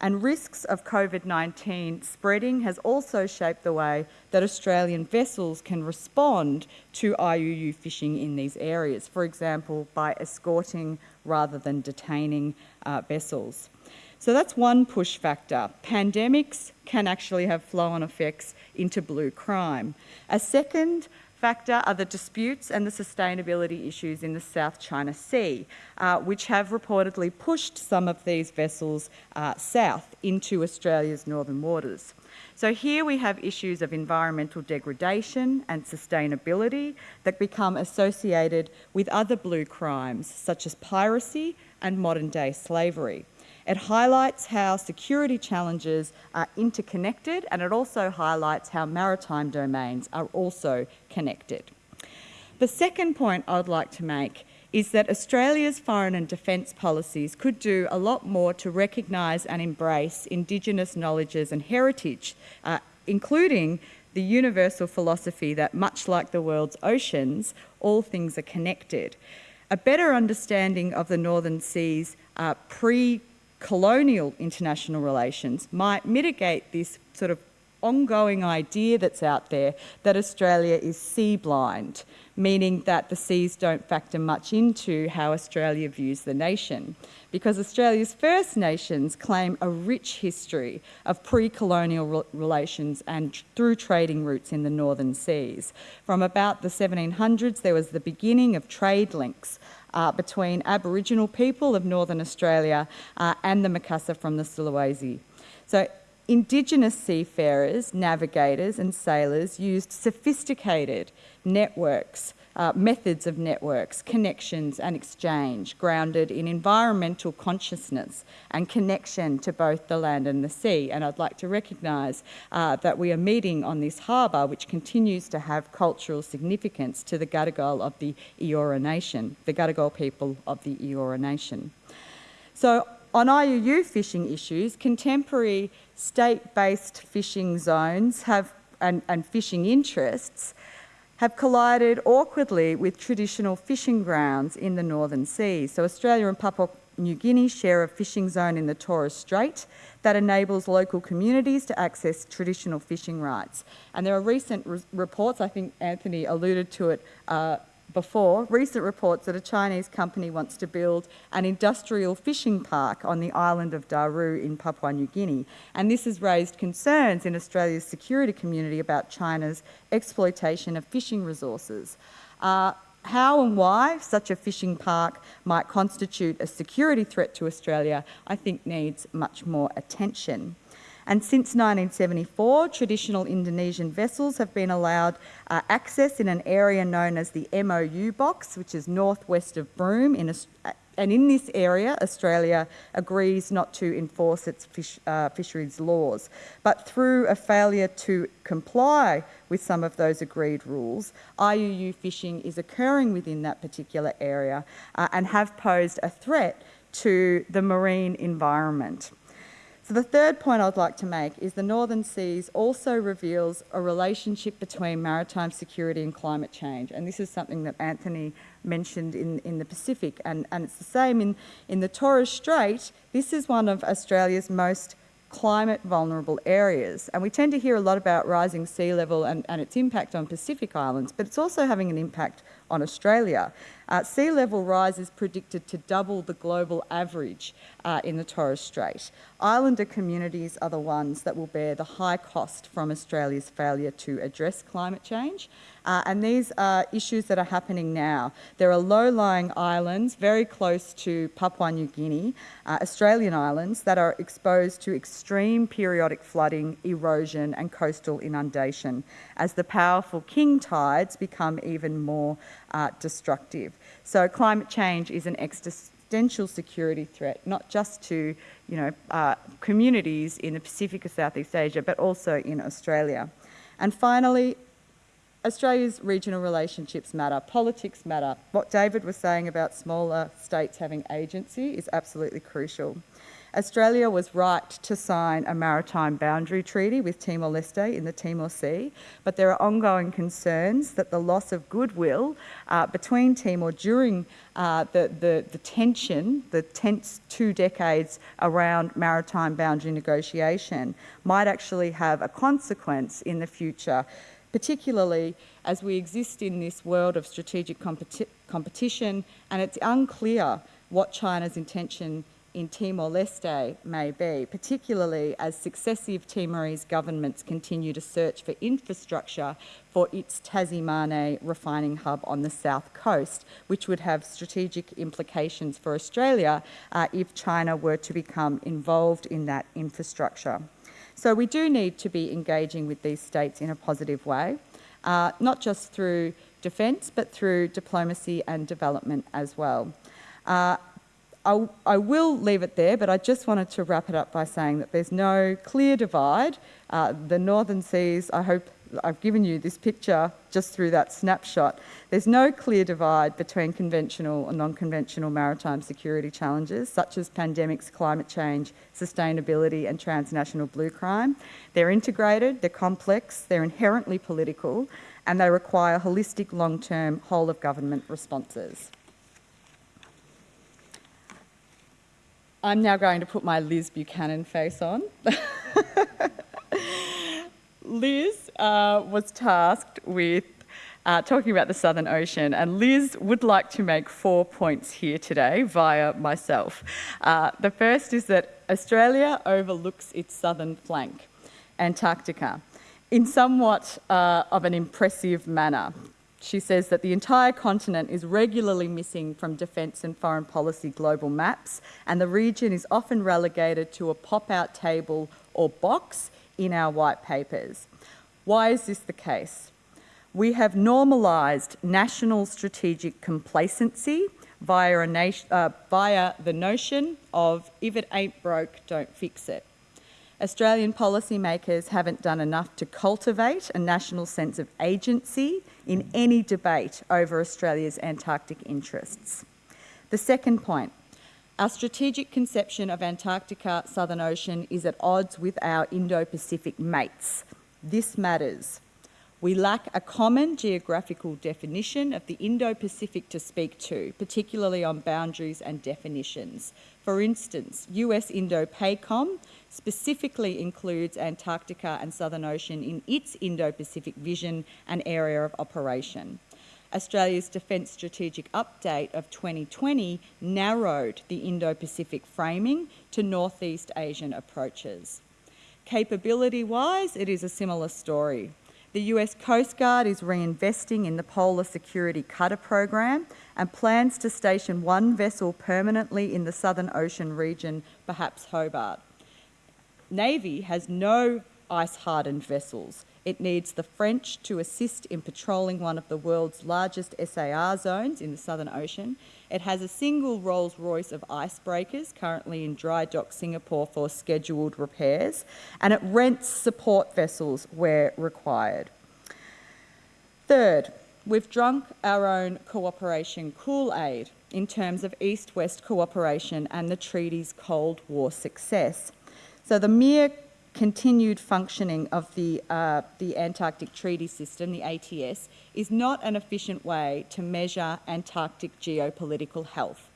And risks of COVID-19 spreading has also shaped the way that Australian vessels can respond to IUU fishing in these areas, for example, by escorting rather than detaining uh, vessels. So that's one push factor. Pandemics can actually have flow-on effects into blue crime. A second factor are the disputes and the sustainability issues in the South China Sea, uh, which have reportedly pushed some of these vessels uh, south into Australia's northern waters. So here we have issues of environmental degradation and sustainability that become associated with other blue crimes, such as piracy and modern day slavery. It highlights how security challenges are interconnected and it also highlights how maritime domains are also connected. The second point I'd like to make is that Australia's foreign and defence policies could do a lot more to recognise and embrace Indigenous knowledges and heritage, uh, including the universal philosophy that, much like the world's oceans, all things are connected. A better understanding of the Northern Seas uh, pre colonial international relations might mitigate this sort of ongoing idea that's out there that Australia is sea blind, meaning that the seas don't factor much into how Australia views the nation. Because Australia's First Nations claim a rich history of pre-colonial re relations and through trading routes in the northern seas. From about the 1700s, there was the beginning of trade links uh, between Aboriginal people of Northern Australia uh, and the Makassa from the Sulawesi. So Indigenous seafarers, navigators and sailors used sophisticated networks, uh, methods of networks, connections and exchange grounded in environmental consciousness and connection to both the land and the sea. And I'd like to recognise uh, that we are meeting on this harbour which continues to have cultural significance to the Gadigal of the Eora Nation, the Gadigal people of the Eora Nation. So on IUU fishing issues, contemporary state-based fishing zones have, and, and fishing interests have collided awkwardly with traditional fishing grounds in the northern seas. So Australia and Papua New Guinea share a fishing zone in the Torres Strait that enables local communities to access traditional fishing rights. And there are recent re reports, I think Anthony alluded to it uh, before, recent reports that a Chinese company wants to build an industrial fishing park on the island of Daru in Papua New Guinea. And this has raised concerns in Australia's security community about China's exploitation of fishing resources. Uh, how and why such a fishing park might constitute a security threat to Australia, I think needs much more attention. And since 1974, traditional Indonesian vessels have been allowed uh, access in an area known as the MOU box, which is northwest of Broome. In a, and in this area, Australia agrees not to enforce its fish, uh, fisheries laws. But through a failure to comply with some of those agreed rules, IUU fishing is occurring within that particular area uh, and have posed a threat to the marine environment. So the third point I'd like to make is the Northern Seas also reveals a relationship between maritime security and climate change. And this is something that Anthony mentioned in, in the Pacific. And, and it's the same in, in the Torres Strait. This is one of Australia's most climate vulnerable areas. And we tend to hear a lot about rising sea level and, and its impact on Pacific islands, but it's also having an impact on Australia. Uh, sea level rise is predicted to double the global average uh, in the Torres Strait. Islander communities are the ones that will bear the high cost from Australia's failure to address climate change. Uh, and these are issues that are happening now. There are low-lying islands very close to Papua New Guinea, uh, Australian islands, that are exposed to extreme periodic flooding, erosion and coastal inundation as the powerful king tides become even more uh, destructive. So climate change is an existential security threat, not just to you know, uh, communities in the Pacific or Southeast Asia, but also in Australia. And finally, Australia's regional relationships matter, politics matter. What David was saying about smaller states having agency is absolutely crucial. Australia was right to sign a maritime boundary treaty with Timor-Leste in the Timor Sea, but there are ongoing concerns that the loss of goodwill uh, between Timor during uh, the, the, the tension, the tense two decades around maritime boundary negotiation might actually have a consequence in the future particularly as we exist in this world of strategic competi competition and it's unclear what China's intention in Timor-Leste may be, particularly as successive Timorese governments continue to search for infrastructure for its Tasi refining hub on the south coast, which would have strategic implications for Australia uh, if China were to become involved in that infrastructure. So we do need to be engaging with these states in a positive way, uh, not just through defence, but through diplomacy and development as well. Uh, I, I, will leave it there, but I just wanted to wrap it up by saying that there's no clear divide. Uh, the Northern Seas, I hope I've given you this picture just through that snapshot. There's no clear divide between conventional and non-conventional maritime security challenges, such as pandemics, climate change, sustainability and transnational blue crime. They're integrated, they're complex, they're inherently political, and they require holistic, long-term, whole-of-government responses. I'm now going to put my Liz Buchanan face on. Liz uh, was tasked with uh, talking about the Southern Ocean, and Liz would like to make four points here today via myself. Uh, the first is that Australia overlooks its southern flank, Antarctica, in somewhat uh, of an impressive manner. She says that the entire continent is regularly missing from defence and foreign policy global maps, and the region is often relegated to a pop out table or box in our white papers. Why is this the case? We have normalised national strategic complacency via, uh, via the notion of if it ain't broke, don't fix it. Australian policymakers haven't done enough to cultivate a national sense of agency in any debate over Australia's Antarctic interests. The second point, our strategic conception of Antarctica, Southern Ocean, is at odds with our Indo-Pacific mates. This matters. We lack a common geographical definition of the Indo-Pacific to speak to, particularly on boundaries and definitions. For instance, US Indo-PACOM specifically includes Antarctica and Southern Ocean in its Indo-Pacific vision and area of operation. Australia's Defence Strategic Update of 2020 narrowed the Indo-Pacific framing to Northeast Asian approaches. Capability-wise, it is a similar story. The US Coast Guard is reinvesting in the Polar Security Cutter program and plans to station one vessel permanently in the Southern Ocean region, perhaps Hobart. Navy has no ice-hardened vessels, it needs the French to assist in patrolling one of the world's largest SAR zones in the Southern Ocean. It has a single Rolls-Royce of icebreakers currently in dry dock Singapore for scheduled repairs, and it rents support vessels where required. Third, we've drunk our own cooperation Kool-Aid in terms of East-West cooperation and the treaty's Cold War success. So the mere continued functioning of the, uh, the Antarctic Treaty System, the ATS, is not an efficient way to measure Antarctic geopolitical health.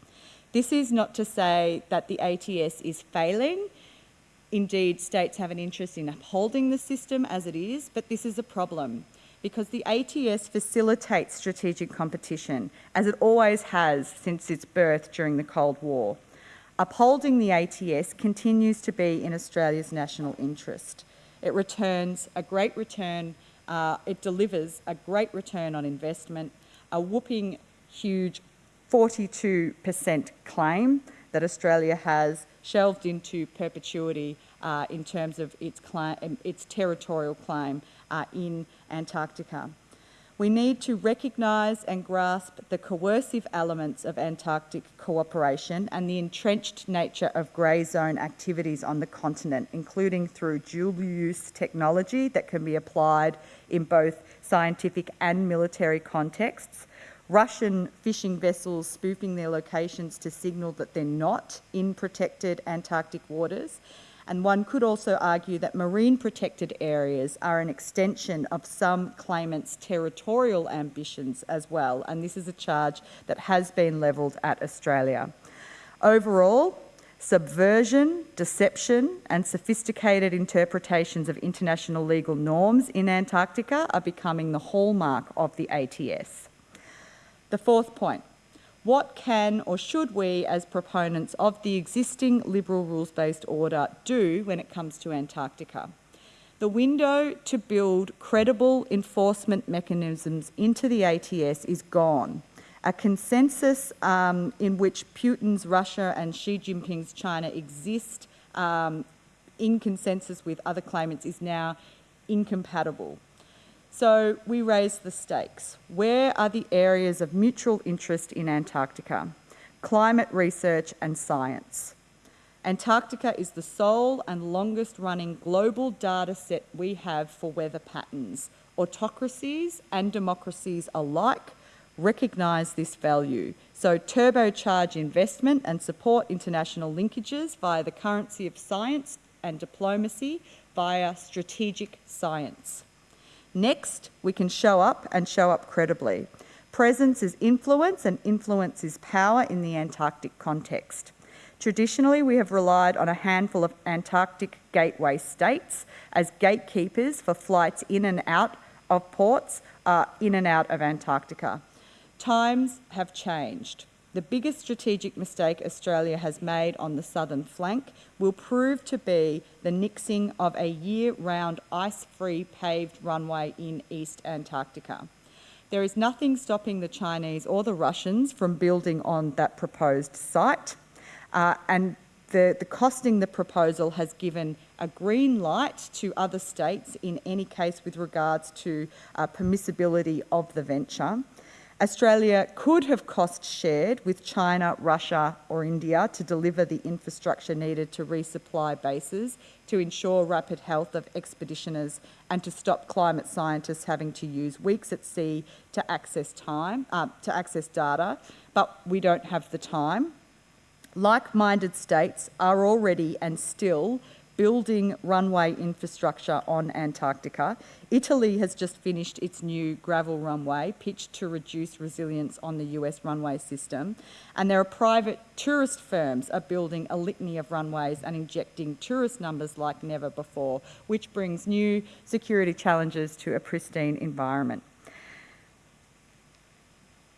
This is not to say that the ATS is failing. Indeed, states have an interest in upholding the system as it is, but this is a problem because the ATS facilitates strategic competition, as it always has since its birth during the Cold War. Upholding the ATS continues to be in Australia's national interest. It returns a great return, uh, it delivers a great return on investment, a whooping huge 42% claim that Australia has shelved into perpetuity uh, in terms of its, its territorial claim uh, in Antarctica. We need to recognise and grasp the coercive elements of Antarctic cooperation and the entrenched nature of grey zone activities on the continent, including through dual-use technology that can be applied in both scientific and military contexts, Russian fishing vessels spoofing their locations to signal that they're not in protected Antarctic waters, and one could also argue that marine protected areas are an extension of some claimants' territorial ambitions as well, and this is a charge that has been levelled at Australia. Overall, subversion, deception and sophisticated interpretations of international legal norms in Antarctica are becoming the hallmark of the ATS. The fourth point, what can or should we, as proponents of the existing liberal rules-based order, do when it comes to Antarctica? The window to build credible enforcement mechanisms into the ATS is gone. A consensus um, in which Putin's Russia and Xi Jinping's China exist um, in consensus with other claimants is now incompatible. So we raise the stakes. Where are the areas of mutual interest in Antarctica? Climate research and science. Antarctica is the sole and longest running global data set we have for weather patterns. Autocracies and democracies alike recognise this value. So, turbocharge investment and support international linkages via the currency of science and diplomacy via strategic science. Next, we can show up and show up credibly. Presence is influence, and influence is power in the Antarctic context. Traditionally, we have relied on a handful of Antarctic gateway states as gatekeepers for flights in and out of ports, uh, in and out of Antarctica. Times have changed. The biggest strategic mistake Australia has made on the southern flank will prove to be the nixing of a year round ice free paved runway in East Antarctica. There is nothing stopping the Chinese or the Russians from building on that proposed site, uh, and the, the costing the proposal has given a green light to other states in any case with regards to uh, permissibility of the venture. Australia could have cost shared with China, Russia, or India to deliver the infrastructure needed to resupply bases, to ensure rapid health of expeditioners, and to stop climate scientists having to use weeks at sea to access time uh, to access data. But we don't have the time. Like-minded states are already and still building runway infrastructure on Antarctica. Italy has just finished its new gravel runway, pitched to reduce resilience on the US runway system. And there are private tourist firms are building a litany of runways and injecting tourist numbers like never before, which brings new security challenges to a pristine environment.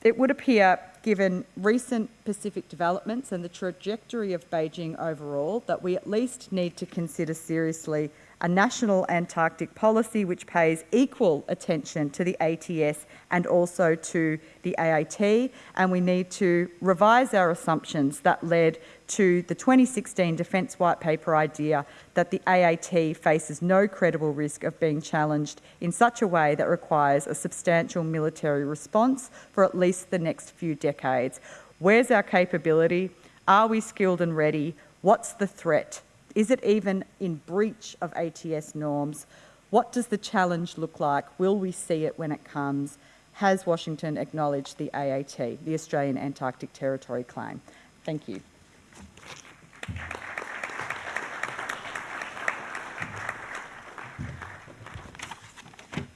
It would appear, given recent Pacific developments and the trajectory of Beijing overall, that we at least need to consider seriously a national Antarctic policy which pays equal attention to the ATS and also to the AAT, and we need to revise our assumptions that led to the 2016 Defence White Paper idea that the AAT faces no credible risk of being challenged in such a way that requires a substantial military response for at least the next few decades. Where's our capability? Are we skilled and ready? What's the threat? Is it even in breach of ATS norms? What does the challenge look like? Will we see it when it comes? Has Washington acknowledged the AAT, the Australian Antarctic Territory claim? Thank you.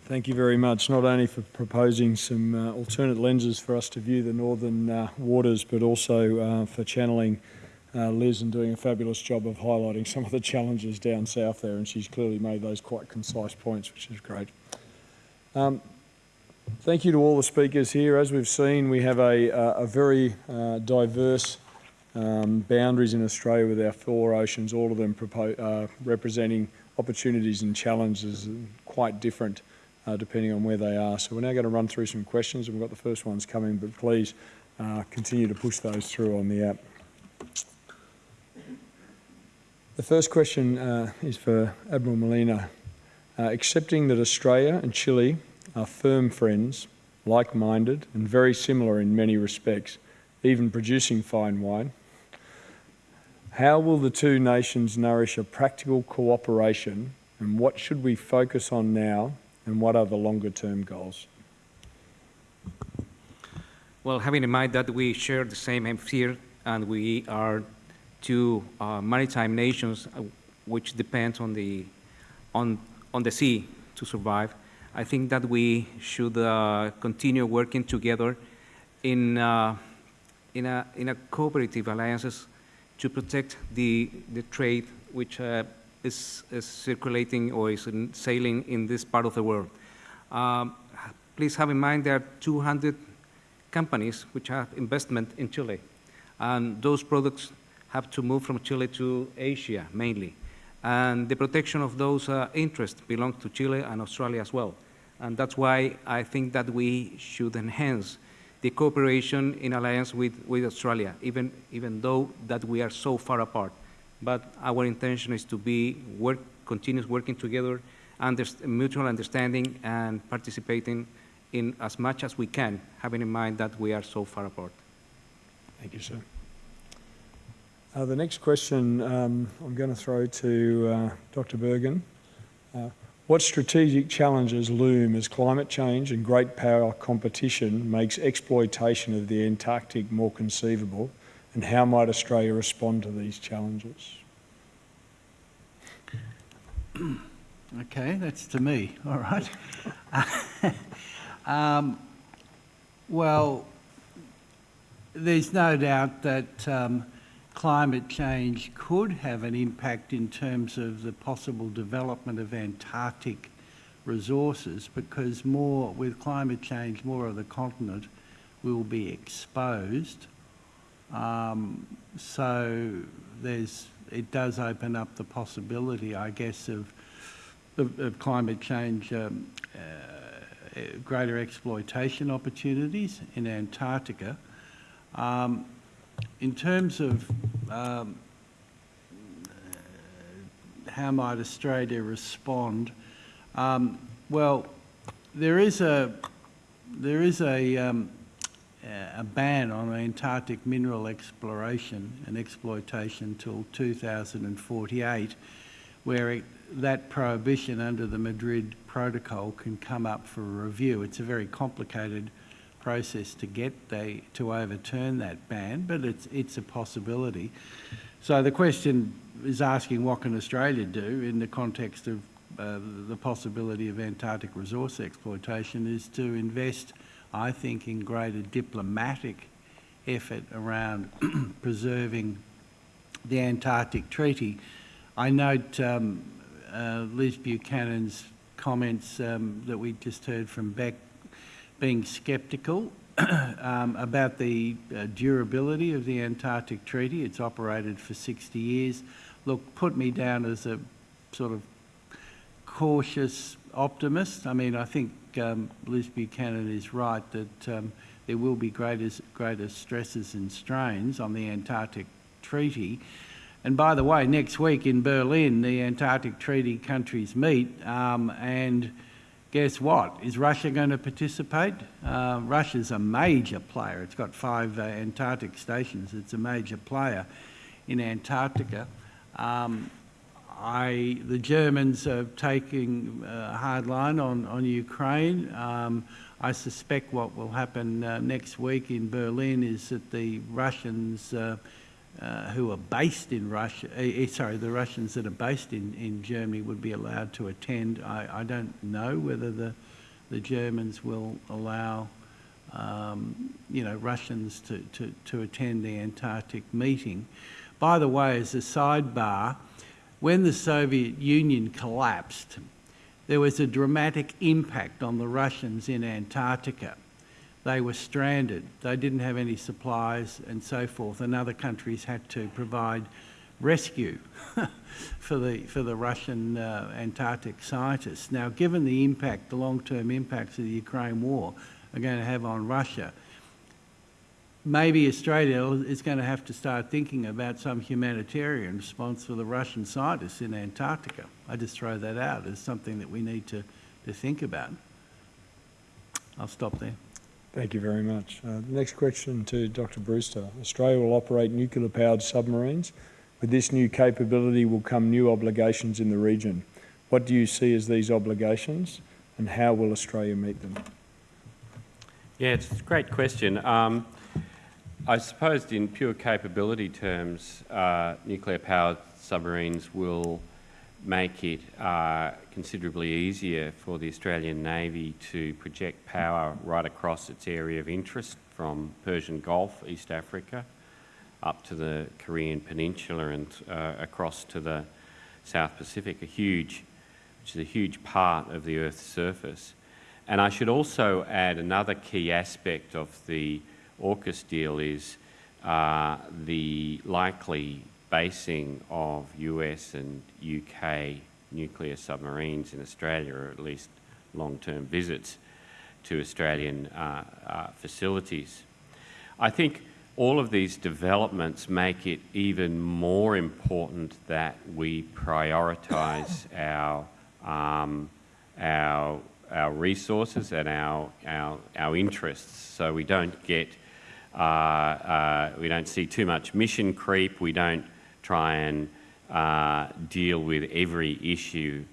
Thank you very much, not only for proposing some uh, alternate lenses for us to view the northern uh, waters, but also uh, for channeling uh, Liz and doing a fabulous job of highlighting some of the challenges down south there, and she's clearly made those quite concise points, which is great. Um, thank you to all the speakers here. As we've seen, we have a, a very uh, diverse um, boundaries in Australia with our four oceans, all of them uh, representing opportunities and challenges quite different uh, depending on where they are. So we're now going to run through some questions and we've got the first ones coming, but please uh, continue to push those through on the app. The first question uh, is for Admiral Molina. Uh, accepting that Australia and Chile are firm friends, like-minded and very similar in many respects, even producing fine wine, how will the two nations nourish a practical cooperation and what should we focus on now and what are the longer term goals? Well, having in mind that we share the same hemisphere and we are two uh, maritime nations uh, which depend on the, on, on the sea to survive, I think that we should uh, continue working together in, uh, in, a, in a cooperative alliances to protect the, the trade which uh, is, is, circulating or is in sailing in this part of the world. Um, please have in mind there are 200 companies which have investment in Chile. And those products have to move from Chile to Asia mainly. And the protection of those uh, interests belongs to Chile and Australia as well. And that's why I think that we should enhance the cooperation in alliance with, with Australia, even, even though that we are so far apart. But our intention is to be work, continuous working together, under, mutual understanding and participating in as much as we can, having in mind that we are so far apart. Thank you, sir. Uh, the next question um, I'm going to throw to uh, Dr. Bergin. Uh, What strategic challenges loom as climate change and great power competition makes exploitation of the Antarctic more conceivable, and how might Australia respond to these challenges? Okay, that's to me, all right. um, well, there's no doubt that um, climate change could have an impact in terms of the possible development of Antarctic resources because more, with climate change, more of the continent will be exposed. Um, so there's, it does open up the possibility, I guess, of of, of climate change, um, uh, greater exploitation opportunities in Antarctica. Um, in terms of um, how might Australia respond, um, well, there is a there is a um, a ban on Antarctic mineral exploration and exploitation till 2048, where it, that prohibition under the Madrid Protocol can come up for review. It's a very complicated process to get they, to overturn that ban, but it's, it's a possibility. So the question is asking what can Australia do in the context of uh, the possibility of Antarctic resource exploitation is to invest, I think, in greater diplomatic effort around preserving the Antarctic Treaty. I note um, uh, Liz Buchanan's comments um, that we just heard from Bec being sceptical um, about the uh, durability of the Antarctic Treaty. It's operated for 60 years. Look, put me down as a sort of cautious optimist. I mean, I think um, Liz Buchanan is right that um, there will be greater, greater stresses and strains on the Antarctic Treaty. And by the way, next week in Berlin, the Antarctic Treaty countries meet, um, and guess what? Is Russia going to participate? Uh, Russia's a major player. It's got five uh, Antarctic stations. It's a major player in Antarctica. Um, I, the Germans are taking a hard line on, on Ukraine. Um, I suspect what will happen uh, next week in Berlin is that the Russians uh, who are based in Russia, uh, sorry, the Russians that are based in, in Germany would be allowed to attend. I, I don't know whether the, the Germans will allow, um, you know, Russians to, to, to attend the Antarctic meeting. By the way, as a sidebar, when the Soviet Union collapsed, there was a dramatic impact on the Russians in Antarctica they were stranded. They didn't have any supplies and so forth, and other countries had to provide rescue for the for the Russian uh, Antarctic scientists. Now, given the impact, the long-term impacts of the Ukraine war are going to have on Russia, maybe Australia is going to have to start thinking about some humanitarian response for the Russian scientists in Antarctica. I just throw that out as something that we need to, to think about. I'll stop there. Thank you very much. Uh, next question to Dr. Brewster. Australia will operate nuclear-powered submarines. With this new capability will come new obligations in the region. What do you see as these obligations and how will Australia meet them? Yeah, it's a great question. Um, I suppose in pure capability terms, uh, nuclear-powered submarines will make it uh, considerably easier for the Australian Navy to project power right across its area of interest from Persian Gulf, East Africa, up to the Korean Peninsula and uh, across to the South Pacific, a huge, which is a huge part of the Earth's surface. And I should also add another key aspect of the AUKUS deal is uh, the likely basing of US and UK nuclear submarines in Australia, or at least long-term visits to Australian uh, uh, facilities. I think all of these developments make it even more important that we prioritise our, um, our, our resources and our, our, our interests so we don't get, uh, uh we don't see too much mission creep, we don't try and uh, deal with every issue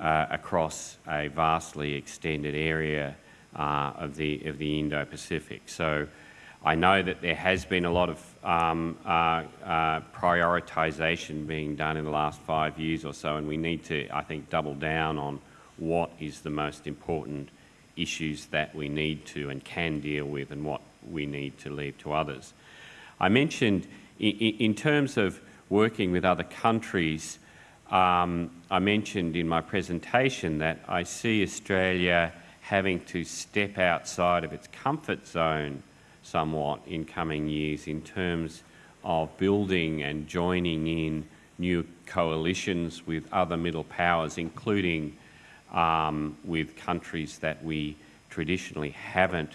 uh, across a vastly extended area uh, of the of the Indo-Pacific. So I know that there has been a lot of um, uh, uh, prioritisation being done in the last five years or so, and we need to, I think, double down on what is the most important issues that we need to and can deal with and what we need to leave to others. I mentioned in, in terms of working with other countries, um, I mentioned in my presentation that I see Australia having to step outside of its comfort zone somewhat in coming years in terms of building and joining in new coalitions with other middle powers, including um, with countries that we traditionally haven't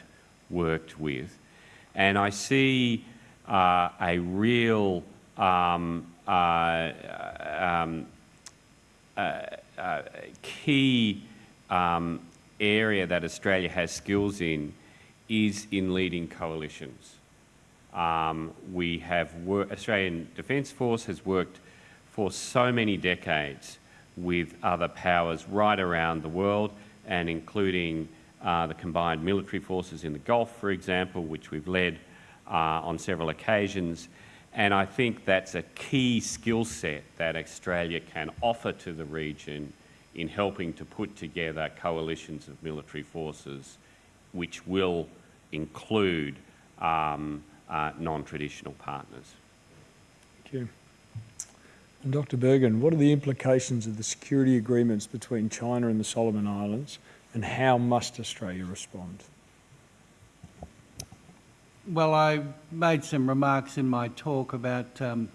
worked with. And I see uh, a real um, uh, um, uh, uh key um, area that Australia has skills in is in leading coalitions. Um, we have Australian Defence Force has worked for so many decades with other powers right around the world and including uh, the combined military forces in the Gulf, for example, which we've led uh, on several occasions. And I think that's a key skill set that Australia can offer to the region in helping to put together coalitions of military forces which will include um, uh, non-traditional partners. Thank you. And Dr Bergin, what are the implications of the security agreements between China and the Solomon Islands and how must Australia respond? Well, I made some remarks in my talk about um,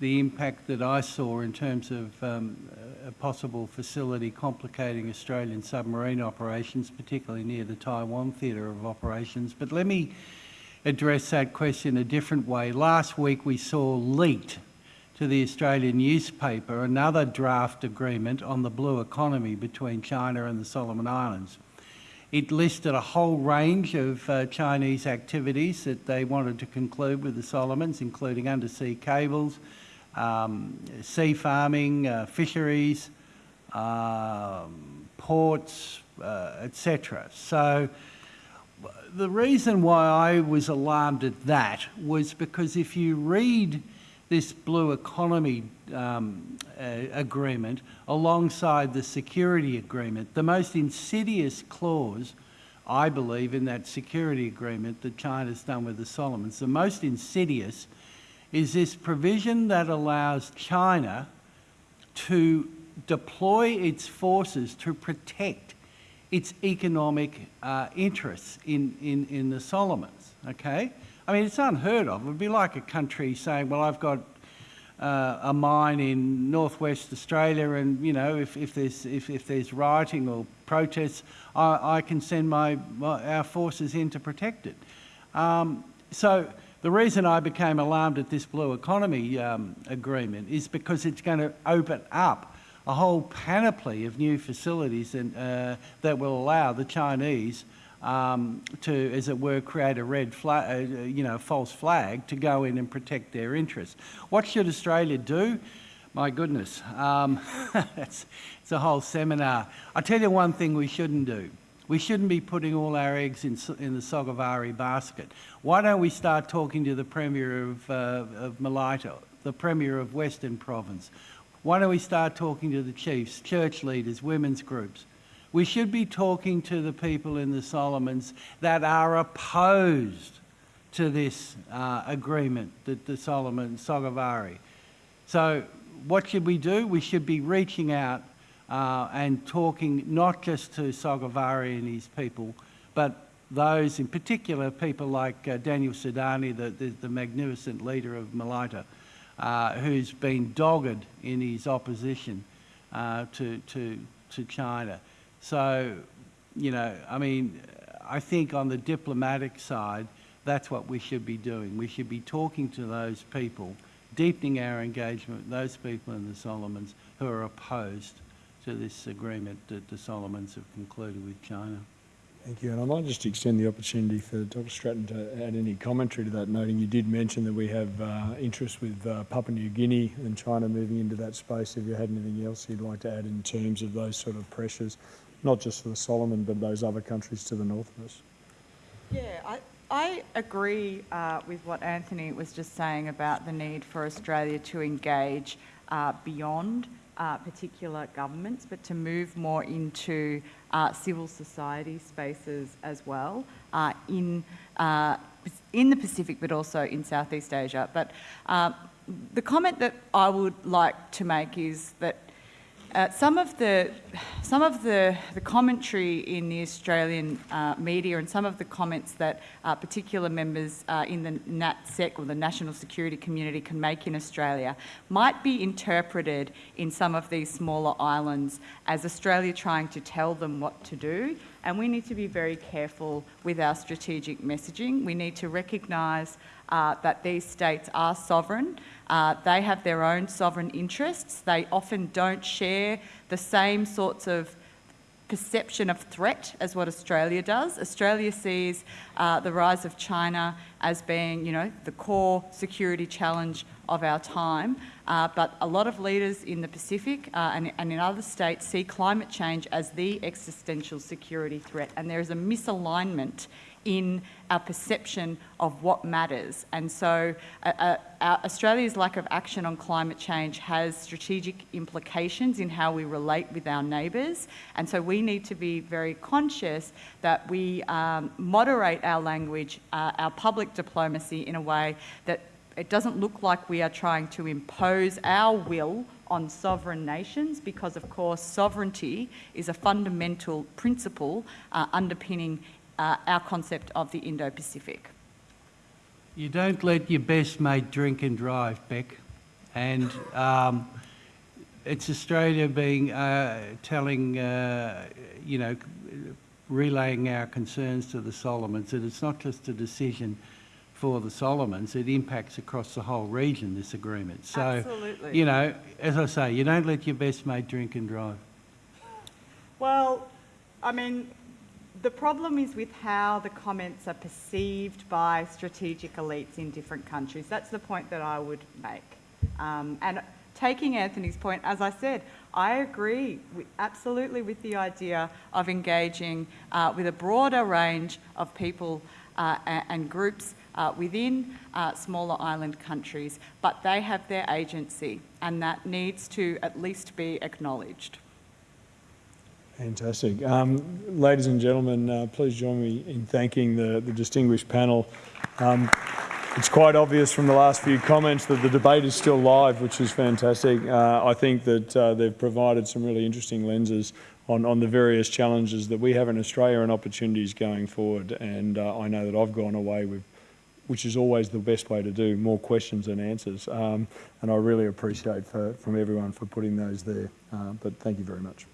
the impact that I saw in terms of um, a possible facility complicating Australian submarine operations, particularly near the Taiwan theatre of operations. But let me address that question a different way. Last week we saw leaked to the Australian newspaper another draft agreement on the blue economy between China and the Solomon Islands. It listed a whole range of uh, Chinese activities that they wanted to conclude with the Solomons, including undersea cables, um, sea farming, uh, fisheries, um, ports, uh, etc. So the reason why I was alarmed at that was because if you read this blue economy um, uh, agreement alongside the security agreement, the most insidious clause, I believe, in that security agreement that China's done with the Solomons, the most insidious is this provision that allows China to deploy its forces to protect its economic uh, interests in, in, in the Solomons, okay? I mean, it's unheard of. It would be like a country saying, well, I've got uh, a mine in northwest Australia and, you know, if, if, there's, if, if there's rioting or protests, I, I can send my, my, our forces in to protect it. Um, so the reason I became alarmed at this blue economy um, agreement is because it's going to open up a whole panoply of new facilities and, uh, that will allow the Chinese um, to, as it were, create a red flag, uh, you know, false flag to go in and protect their interests. What should Australia do? My goodness, um, it's, it's a whole seminar. I'll tell you one thing we shouldn't do. We shouldn't be putting all our eggs in, in the Sogavare basket. Why don't we start talking to the Premier of, uh, of Malaita, the Premier of Western Province? Why don't we start talking to the chiefs, church leaders, women's groups? We should be talking to the people in the Solomons that are opposed to this uh, agreement, that the Solomon, Sogavare. So what should we do? We should be reaching out uh, and talking not just to Sogavare and his people, but those in particular, people like uh, Daniel Suidani, the, the, the, magnificent leader of Malaita, uh, who's been dogged in his opposition uh, to, to, to China. So, you know, I mean, I think on the diplomatic side, that's what we should be doing. We should be talking to those people, deepening our engagement with those people in the Solomons who are opposed to this agreement that the Solomons have concluded with China. Thank you. And I might just extend the opportunity for Dr. Strating to add any commentary to that, noting you did mention that we have uh, interest with uh, Papua New Guinea and China moving into that space. If you had anything else you'd like to add in terms of those sort of pressures, not just for the Solomon, but those other countries to the north of us? Yeah, I, I agree uh, with what Anthony was just saying about the need for Australia to engage uh, beyond uh, particular governments, but to move more into uh, civil society spaces as well uh, in, uh, in the Pacific, but also in Southeast Asia. But uh, the comment that I would like to make is that uh, some of the some of the, the commentary in the Australian uh, media and some of the comments that uh, particular members uh, in the NatSec or the national security community can make in Australia might be interpreted in some of these smaller islands as Australia trying to tell them what to do. And we need to be very careful with our strategic messaging. We need to recognise uh, that these states are sovereign. Uh, they have their own sovereign interests. They often don't share the same sorts of perception of threat as what Australia does. Australia sees uh, the rise of China as being, you know, the core security challenge of our time. Uh, but a lot of leaders in the Pacific uh, and, and in other states see climate change as the existential security threat. And there is a misalignment in our perception of what matters. And so uh, uh, Australia's lack of action on climate change has strategic implications in how we relate with our neighbours. And so we need to be very conscious that we um, moderate our language, uh, our public diplomacy in a way that it doesn't look like we are trying to impose our will on sovereign nations because, of course, sovereignty is a fundamental principle uh, underpinning uh, our concept of the Indo-Pacific. You don't let your best mate drink and drive, Bec. And um, it's Australia being uh, telling, uh, you know, relaying our concerns to the Solomons that it's not just a decision for the Solomons, it impacts across the whole region, this agreement. So, Absolutely. you know, as I say, you don't let your best mate drink and drive. Well, I mean, the problem is with how the comments are perceived by strategic elites in different countries. That's the point that I would make. Um, and taking Anthony's point, as I said, I agree with, absolutely with the idea of engaging uh, with a broader range of people uh, and, groups uh, within uh, smaller island countries, but they have their agency and that needs to at least be acknowledged. Fantastic. Um, ladies and gentlemen, uh, please join me in thanking the, the distinguished panel. Um, it's quite obvious from the last few comments that the debate is still live, which is fantastic. Uh, I think that uh, they've provided some really interesting lenses on, on the various challenges that we have in Australia and opportunities going forward. And uh, I know that I've gone away with, which is always the best way to do, more questions than answers. Um, and I really appreciate for, from everyone for putting those there. Uh, but thank you very much.